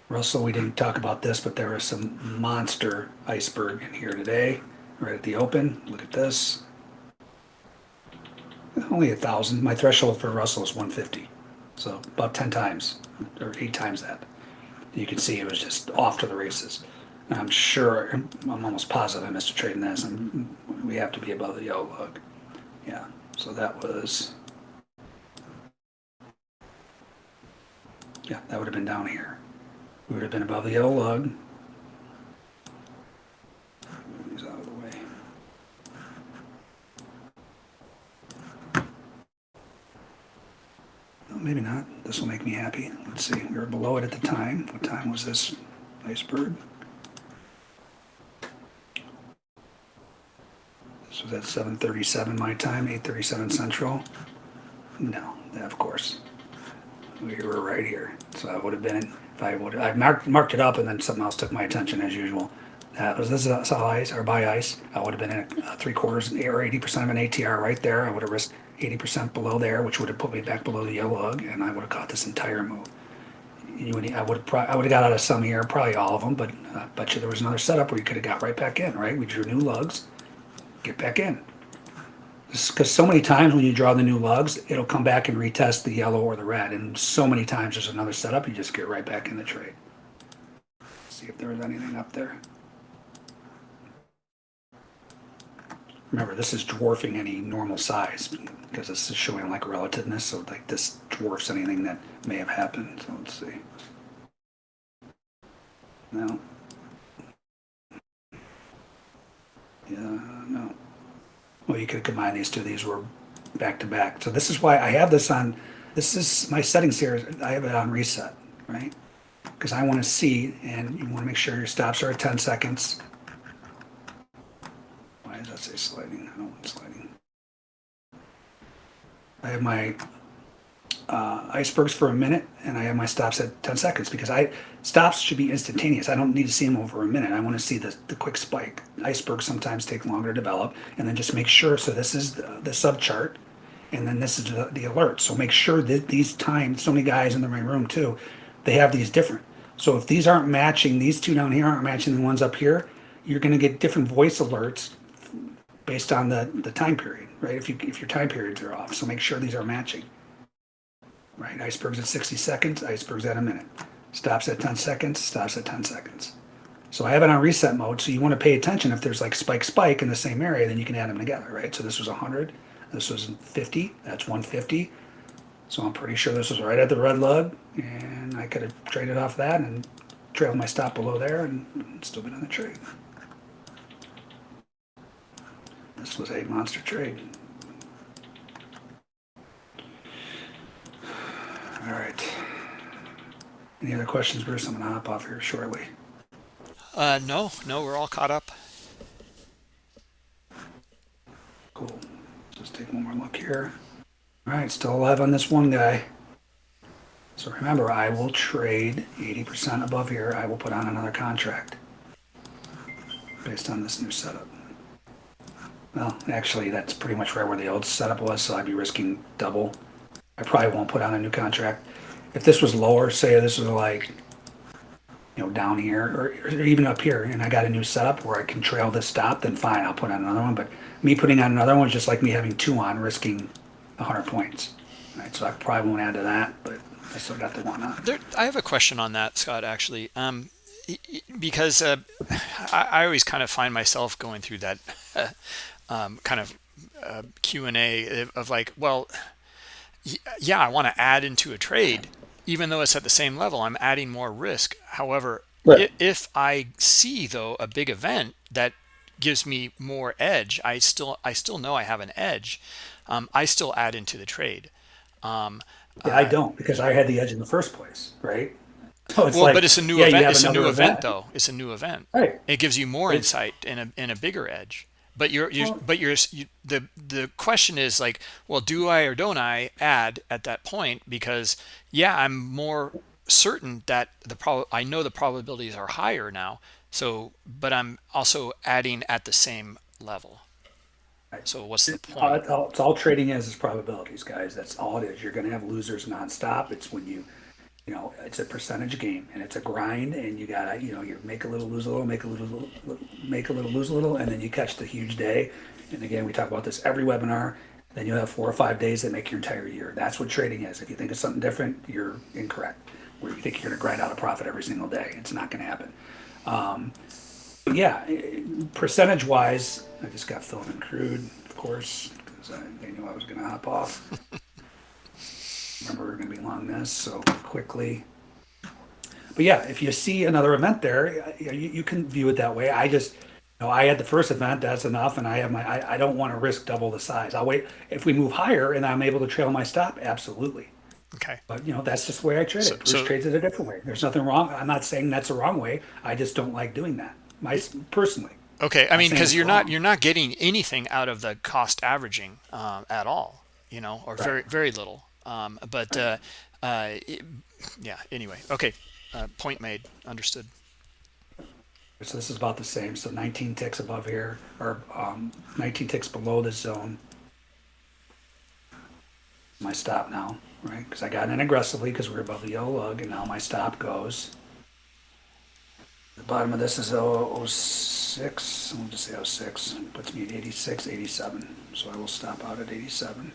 Russell, we didn't talk about this, but there was some monster iceberg in here today, right at the open. Look at this. Only a thousand. My threshold for Russell is 150. So about 10 times or eight times that. You can see it was just off to the races. And I'm sure, I'm almost positive I missed a trade in this. And we have to be above the yellow lug. Yeah. So that was, yeah, that would have been down here. We would have been above the yellow these out of the way. No, maybe not. This will make me happy. Let's see. We were below it at the time. What time was this iceberg? This was at 7:37 my time, 8:37 Central. No, of course. We were right here. So I would have been, if I would, I marked, marked it up and then something else took my attention as usual. That was, this is uh, saw ice or buy ice. I would have been in a three quarters or 80% of an ATR right there. I would have risked 80% below there, which would have put me back below the yellow lug and I would have caught this entire move. Would, I would have, I would have got out of some here, probably all of them, but I bet you there was another setup where you could have got right back in, right? We drew new lugs, get back in. Because so many times when you draw the new lugs, it'll come back and retest the yellow or the red. And so many times there's another setup, you just get right back in the trade. See if there was anything up there. Remember, this is dwarfing any normal size because this is showing like relativeness. So like this dwarfs anything that may have happened. So let's see. No. Yeah, no. Well, you could combine these two. These were back to back. So this is why I have this on, this is my settings here. I have it on reset, right? Because I want to see, and you want to make sure your stops are at 10 seconds. Why does that say sliding? I don't want sliding. I have my uh, icebergs for a minute and I have my stops at 10 seconds because I stops should be instantaneous. I don't need to see them over a minute. I want to see the, the quick spike. Icebergs sometimes take longer to develop and then just make sure. So this is the, the sub chart and then this is the, the alert. So make sure that these times, so many guys in the room too, they have these different. So if these aren't matching, these two down here aren't matching the ones up here, you're going to get different voice alerts based on the, the time period, right? If you, if your time periods are off, so make sure these are matching. Right, icebergs at sixty seconds, icebergs at a minute. Stops at ten seconds, stops at ten seconds. So I have it on reset mode, so you wanna pay attention if there's like spike, spike in the same area, then you can add them together, right? So this was hundred, this was fifty, that's one fifty. So I'm pretty sure this was right at the red lug, and I could have traded off that and trailed my stop below there and still been on the trade. This was a monster trade. All right. Any other questions, Bruce? I'm gonna hop off here shortly. Uh, no, no, we're all caught up. Cool. Just take one more look here. All right, still alive on this one guy. So remember, I will trade 80% above here. I will put on another contract based on this new setup. Well, actually, that's pretty much right where the old setup was, so I'd be risking double. I probably won't put on a new contract. If this was lower, say this was like, you know, down here or, or even up here, and I got a new setup where I can trail this stop, then fine, I'll put on another one. But me putting on another one is just like me having two on, risking 100 points. Right, so I probably won't add to that, but I still got the one on. There, I have a question on that, Scott. Actually, um, because uh, I, I always kind of find myself going through that um, kind of uh, Q and A of like, well, yeah, I want to add into a trade, even though it's at the same level. I'm adding more risk. However, Right. if I see though a big event that gives me more edge, I still I still know I have an edge. Um, I still add into the trade. Um, Yeah, I don't because I had the edge in the first place, right? So it's well, like, but it's a new yeah, event. It's a new another event, though. It's a new event. Right. It gives you more Right. insight and a and a bigger edge. But you're, you're Well- but you're you, the the question is like, well, do I or don't I add at that point? Because yeah, I'm more certain that the prob I know the probabilities are higher now. So, but I'm also adding at the same level. So what's the point? it's, all, it's all trading is is probabilities, guys. That's all it is. You're going to have losers nonstop. It's when you, you know, it's a percentage game and it's a grind, and you gotta, you know, you make a little, lose a little, make a little, make a little, lose a little, and then you catch the huge day. And again, we talk about this every webinar. Then you have four or five days that make your entire year. That's what trading is. If you think it's something different, you're incorrect. Where you think you're to grind out a profit every single day, it's not to happen. Um, yeah, percentage wise, I just got filled in crude, of course, because they knew I was to hop off. Remember, we are going to be long this, so quickly. But yeah, if you see another event there, you, you can view it that way. I just, you know, I had the first event, that's enough, and I have my, I, I don't want to risk double the size. I'll wait. If we move higher and I'm able to trail my stop, absolutely. Okay. But you know, that's just the way I trade So- it. Bruce so- trades it a different way. There's nothing wrong. I'm not saying that's the wrong way. I just don't like doing that. My personally. Okay, I mean, because you're not you're not getting anything out of the cost averaging um, at all, you know, or very very little. Um, but uh, uh, it- yeah. Anyway, okay. Uh, point made. Understood. So this is about the same. So 19 ticks above here, or um, 19 ticks below this zone. My stop now, right? Because I got in aggressively because we're above the yellow lug, and now my stop goes. The bottom of this is 006. We'll just say 06. Puts me at 86, 87. So I will stop out at 87.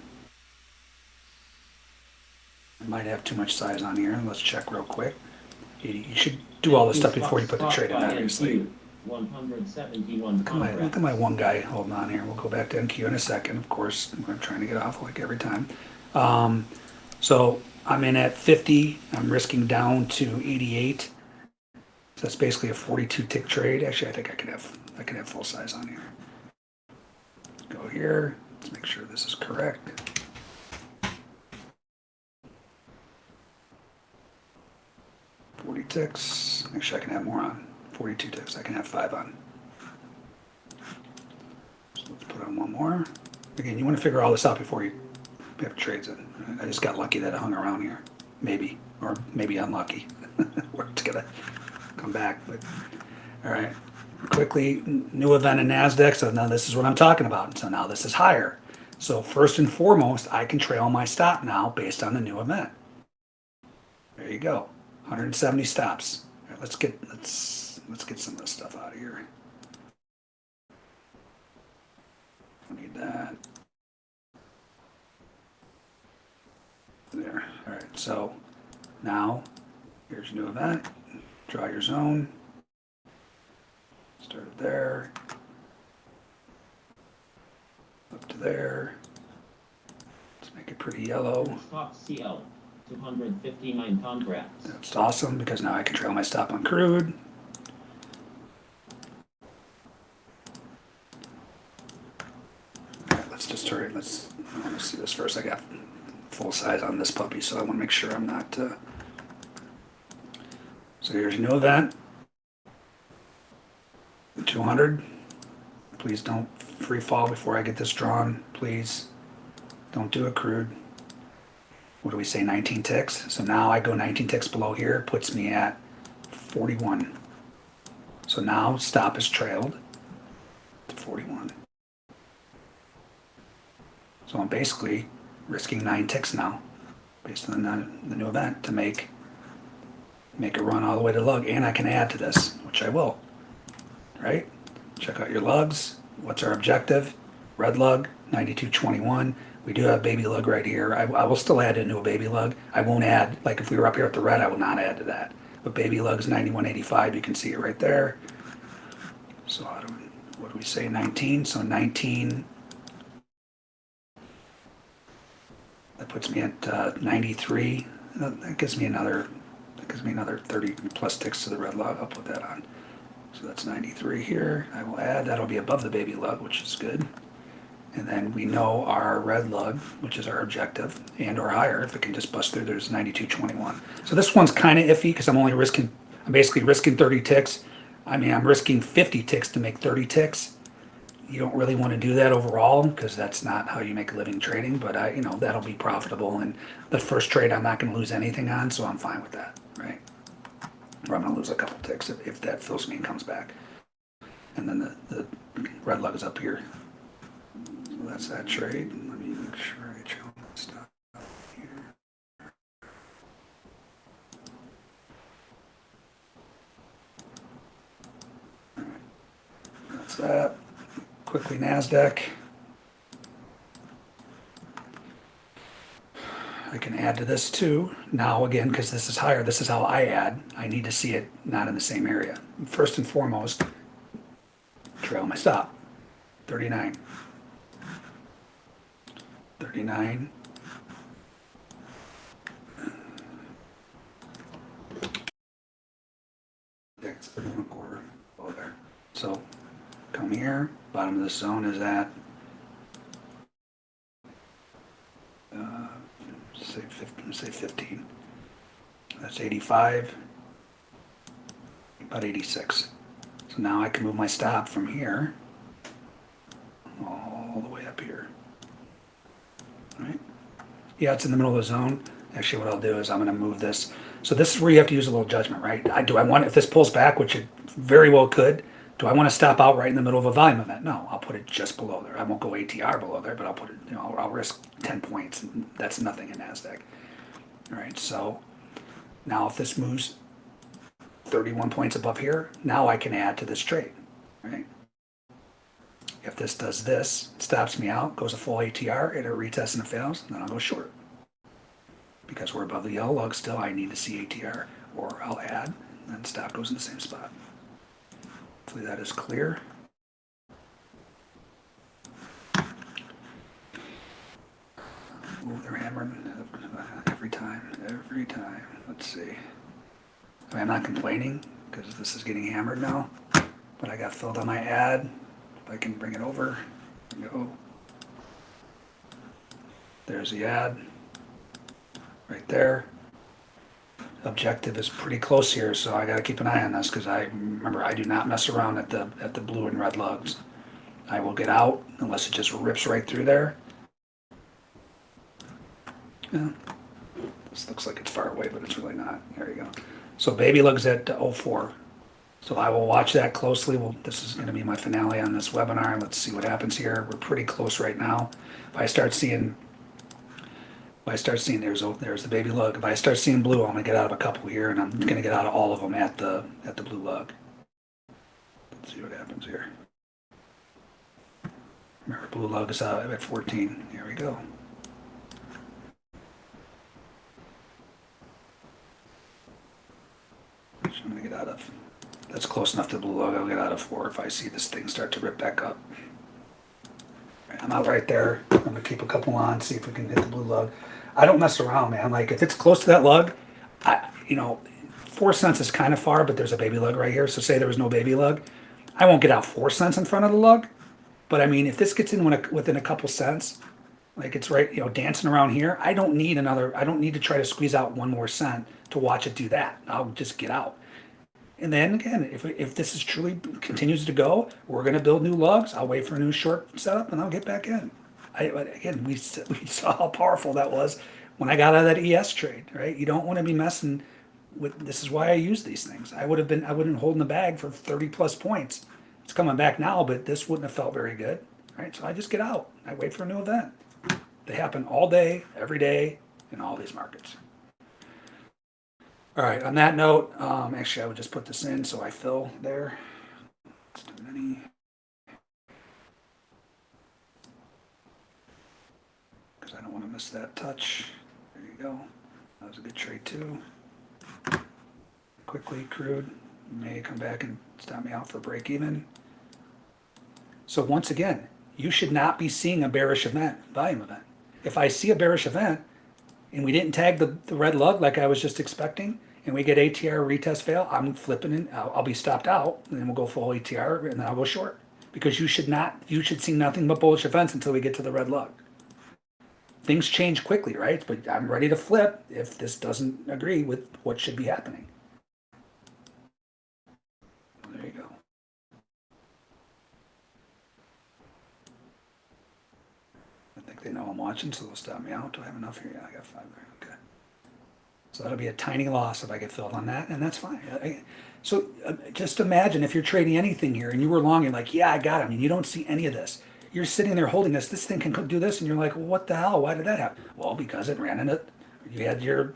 I might have too much size on here. Let's check real quick. 80. You should do all this stuff before you put the trade in, obviously. One hundred seventy-one Look at my, look at my one guy holding on here. We'll go back to NQ in a second, of course. I'm trying to get off like every time. Um, so I'm in at 50. I'm risking down to 88. So that's basically a 42 tick trade. Actually, I think I can have I can have full size on here. Go here. Let's make sure this is correct. Forty ticks. Actually, I can have more on. Forty-two ticks. I can have five on. So let's put on one more. Again, you want to figure all this out before you have trades in. I just got lucky that it hung around here. Maybe. Or maybe unlucky. We're just gonna come back, but, all right. Quickly, new event in NASDAQ, so now this is what I'm talking about. So now this is higher. So first and foremost, I can trail my stop now based on the new event. There you go. 170 stops. Let's get, let's, let's get some of this stuff out of here. Don't need that. There, all right, so now, here's your new event, draw your zone. Start it there. Up to there. Let's make it pretty yellow. Stop CL, 259 contracts. That's awesome because now I can trail my stop on crude. All right, let's just hurry. Let's, to see this first. I got full size on this puppy, so I want to make sure I'm not. Uh... So here's new event. 200. Please don't free fall before I get this drawn. Please don't do it crude what do we say, 19 ticks? So now I go 19 ticks below here, puts me at 41. So now stop is trailed to 41. So I'm basically risking nine ticks now, based on the, the new event, to make make a run all the way to lug, and I can add to this, which I will. Right? Check out your lugs. What's our objective? Red lug, 9221. We do have baby lug right here. I, I will still add into a baby lug. I won't add, like if we were up here at the red, I will not add to that. But baby lug is 9185, you can see it right there. So how do we, what do we say, 19? So 19, that puts me at uh, 93. That gives me another, that gives me another 30 plus ticks to the red lug. I'll put that on. So that's 93 here. I will add, that'll be above the baby lug, which is good. And then we know our red lug, which is our objective, and or higher, if it can just bust through, there's 92.21. So this one's kind of iffy because I'm only risking, I'm basically risking 30 ticks. I mean, I'm risking 50 ticks to make 30 ticks. You don't really want to do that overall because that's not how you make a living trading, but I, you know, that'll be profitable. And the first trade, I'm not going to lose anything on, so I'm fine with that, right? Or I'm going to lose a couple ticks if, if that fills me and comes back. And then the, the red lug is up here. That's that trade. Let me make sure I my stuff here. That's that. Quickly NASDAQ. I can add to this too. Now again, because this is higher, this is how I add. I need to see it not in the same area. First and foremost, trail my stop. 39. 39. Yeah, it's 31 and a quarter below there. So come here, bottom of the zone is at uh, say 15, say 15. That's 85, about 86. So now I can move my stop from here all the way up here. Yeah, it's in the middle of the zone. Actually, what I'll do is I'm going to move this. So this is where you have to use a little judgment, right? I, do I want, if this pulls back, which it very well could, do I want to stop out right in the middle of a volume event? No, I'll put it just below there. I won't go ATR below there, but I'll put it, you know, I'll, I'll risk 10 points. That's nothing in NASDAQ. All right, so now if this moves 31 points above here, now I can add to this trade, right? If this does this, stops me out, goes a full ATR, it retests and it fails, then I'll go short. Because we're above the yellow lug still, I need to see ATR, or I'll add, and then stop goes in the same spot. Hopefully that is clear. Oh, they're hammering every time, every time. Let's see. I I'm not complaining because this is getting hammered now, but I got filled on my add. I can bring it over, go. There's the add, right there. Objective is pretty close here, so I gotta keep an eye on this, because I, remember, I do not mess around at the, at the blue and red lugs. I will get out unless it just rips right through there. Yeah. This looks like it's far away, but it's really not. There you go. So baby lugs at 04. So I will watch that closely. Well, this is going to be my finale on this webinar. Let's see what happens here. We're pretty close right now. If I start seeing, if I start seeing there's there's the baby lug. If I start seeing blue, I'm going to get out of a couple here, and I'm going to get out of all of them at the at the blue lug. Let's see what happens here. Remember, blue lug is out at 14. Here we go. I'm gonna get out of, that's close enough to the blue lug. I'll get out of four if I see this thing start to rip back up. I'm out right there. I'm gonna keep a couple on, see if we can hit the blue lug. I don't mess around, man. Like if it's close to that lug, I, you know, four cents is kind of far, but there's a baby lug right here. So say there was no baby lug, I won't get out four cents in front of the lug. But I mean, if this gets in within a couple cents, like it's right, you know, dancing around here, I don't need another. I don't need to try to squeeze out one more cent to watch it do that. I'll just get out. And then again, if, if this is truly continues to go, we're going to build new lugs. I'll wait for a new short setup and I'll get back in. I, again, we, we saw how powerful that was when I got out of that ES trade, right? You don't want to be messing with, this is why I use these things. I would have been, I wouldn't holding the bag for 30 plus points. It's coming back now, but this wouldn't have felt very good, right? So I just get out. I wait for a new event. They happen all day, every day in all these markets. All right, on that note, um, actually, I would just put this in so I fill there. Because I don't want to miss that touch. There you go. That was a good trade too. Quickly, crude may come back and stop me out for break even. So once again, you should not be seeing a bearish event, volume event. If I see a bearish event, and we didn't tag the, the red lug like I was just expecting, and we get ATR retest fail, I'm flipping and I'll, I'll be stopped out, and then we'll go full ATR, and then I'll go short. Because you should not, you should see nothing but bullish events until we get to the red lug. Things change quickly, right? But I'm ready to flip if this doesn't agree with what should be happening. There you go. I think they know I'm watching, so they'll stop me out. Do I have enough here? Yeah, I got five there. Okay. So that'll be a tiny loss if I get filled on that, and that's fine. I- So uh, just imagine if you're trading anything here and you were long, you're like, yeah, I got him, and you don't see any of this. You're sitting there holding this. This thing can do this, and you're like, well, what the hell? Why did that happen? Well, because it ran in it. You had your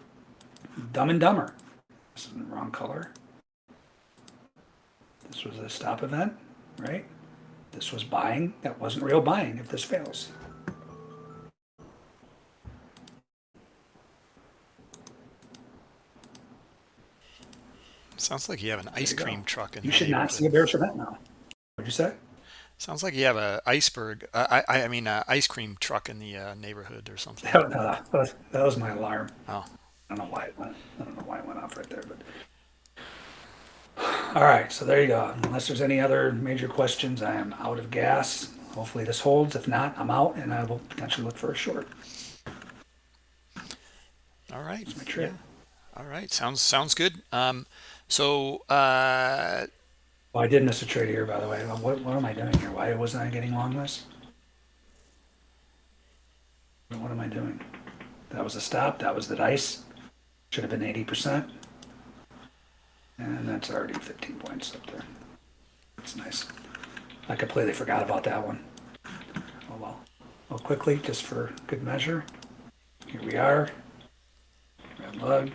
dumb and dumber. This is the wrong color. This was a stop event, right? This was buying. That wasn't real buying if this fails. Sounds like you have an ice you go. cream truck in You should not see a bearish event now. What'd you say? Sounds like you have a iceberg. Uh, I I mean, uh, ice cream truck in the uh, neighborhood or something. That, no, that was, that was my alarm. Oh, I don't know why it went. I don't know why it went off right there, but. All right, so there you go. Unless there's any other major questions, I am out of gas. Hopefully this holds. If not, I'm out and I will potentially look for a short. all right. my trade. Yeah. All right. Sounds sounds good. Um, so uh, Well, I did miss a trade here, by the way. What, what am I doing here? Why wasn't I getting long this? What am I doing? That was a stop. That was the dice. Should have been 80%. And that's already 15 points up there. That's nice. I completely forgot about that one. Oh well. Well, quickly, just for good measure. Here we are. Red lug.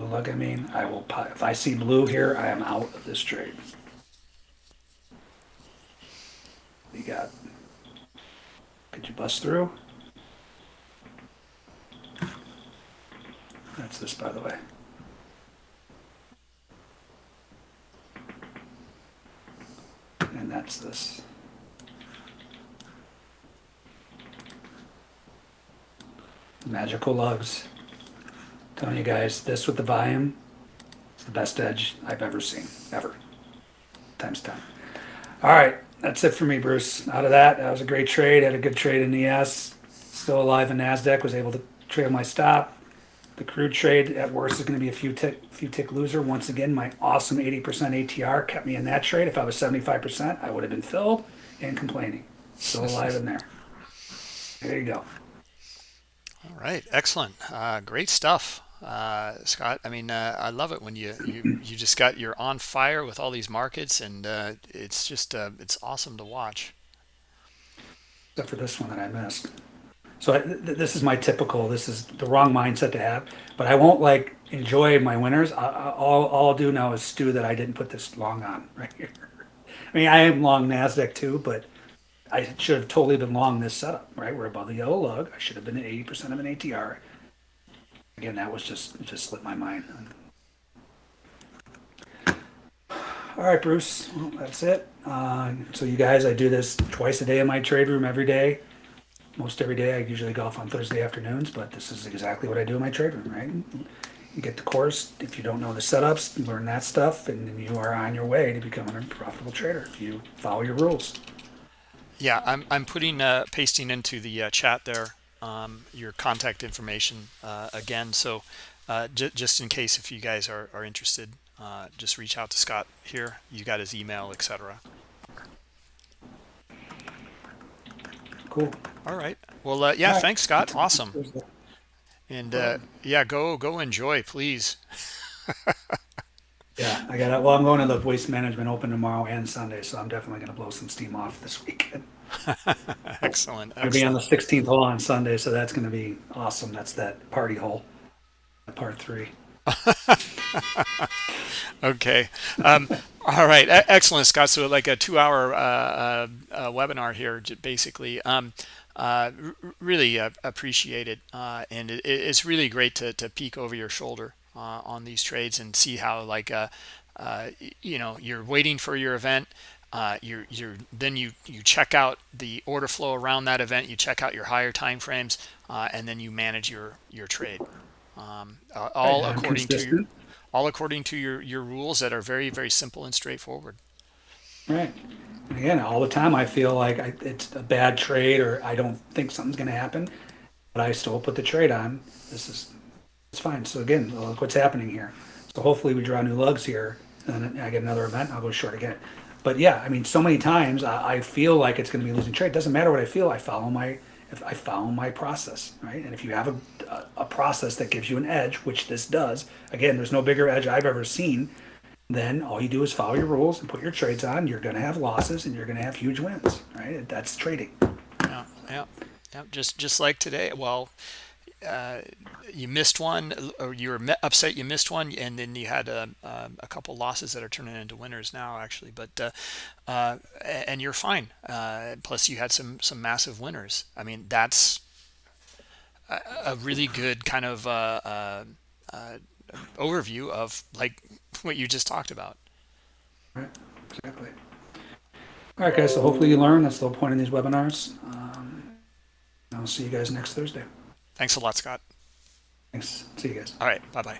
Lug, I mean, I will, if I see blue here, I am out of this trade. You got, could you bust through? That's this, by the way. And that's this. Magical lugs. Telling you guys, this with the volume is the best edge I've ever seen, ever. Times 10. All right, that's it for me, Bruce. Out of that, that was a great trade. Had a good trade in ES. Still alive in NASDAQ, was able to trail my stop. The crude trade at worst is going to be a few tick, few tick loser. Once again, my awesome 80% ATR kept me in that trade. If I was 75%, I would have been filled and complaining. Still alive in there. There you go. all right. Excellent. Uh, great stuff, uh, Scott. I mean, uh, I love it when you you you just got you're on fire with all these markets, and uh, it's just uh, it's awesome to watch. except for this one that I missed. So I, th- this is my typical. This is the wrong mindset to have. But I won't like enjoy my winners. I, I, all, all I'll do now is stew that I didn't put this long on right here. I mean, I am long Nasdaq too, but I should have totally been long this setup, right? We're above the yellow lug. I should have been at eighty percent of an ATR. Again, that was just, just slipped my mind. All right, Bruce, well, that's it. Uh, so you guys, I do this twice a day in my trade room every day. Most every day, I usually go golf on Thursday afternoons, but this is exactly what I do in my trade room, right? You get the course, if you don't know the setups, learn that stuff, and then you are on your way to becoming a profitable trader if you follow your rules. Yeah, I'm I'm putting uh, pasting into the uh, chat there um, your contact information uh, again. So uh, j- just in case if you guys are are interested, uh, just reach out to Scott here. You got his email, etc. Cool. All right. Well, uh, yeah. Right. Thanks, Scott. Awesome. And uh, yeah, go go enjoy, please. Yeah, I got it. Well, I'm going to the Waste Management Open tomorrow and Sunday, so I'm definitely going to blow some steam off this weekend. excellent. I'll be on the 16th hole on Sunday, so that's going to be awesome. That's that party hole, part three. Okay. Um, all right. Excellent, Scott. So like a two-hour uh, uh, uh, webinar here, basically. Um, uh, really uh, appreciate it, uh, and it, it's really great to to peek over your shoulder uh, on these trades and see how like uh, uh, you know you're waiting for your event. Uh, you're you're then you you check out the order flow around that event. You check out your higher time frames, uh, and then you manage your your trade. Um, uh, all I'm according to your all according to your your rules that are very very simple and straightforward Right. Again, all the time I feel like I, it's a bad trade or I don't think something's going to happen, but I still put the trade on. This is it's fine. So again, look what's happening here. So hopefully we draw new lugs here, and then I get another event. I'll go short again. But yeah, I mean, so many times I, I feel like it's going to be losing trade. Doesn't matter what I feel. I follow my if I follow my process, right? And if you have a, a, a process that gives you an edge, which this does, again, there's no bigger edge I've ever seen then all you do is follow your rules and put your trades on. You're going to have losses and you're going to have huge wins, right? That's trading. yeah yeah yeah just just like today well uh, you missed one or you were upset you missed one and then you had a, a, a couple losses that are turning into winners now actually but uh, uh, and you're fine uh, plus you had some some massive winners i mean that's a, a really good kind of uh, uh, overview of like what you just talked about Right? Exactly. All right, guys. So hopefully you learn. That's the whole point of these webinars. Um, I'll see you guys next Thursday. Thanks a lot, Scott. Thanks. See you guys. All right. Bye-bye.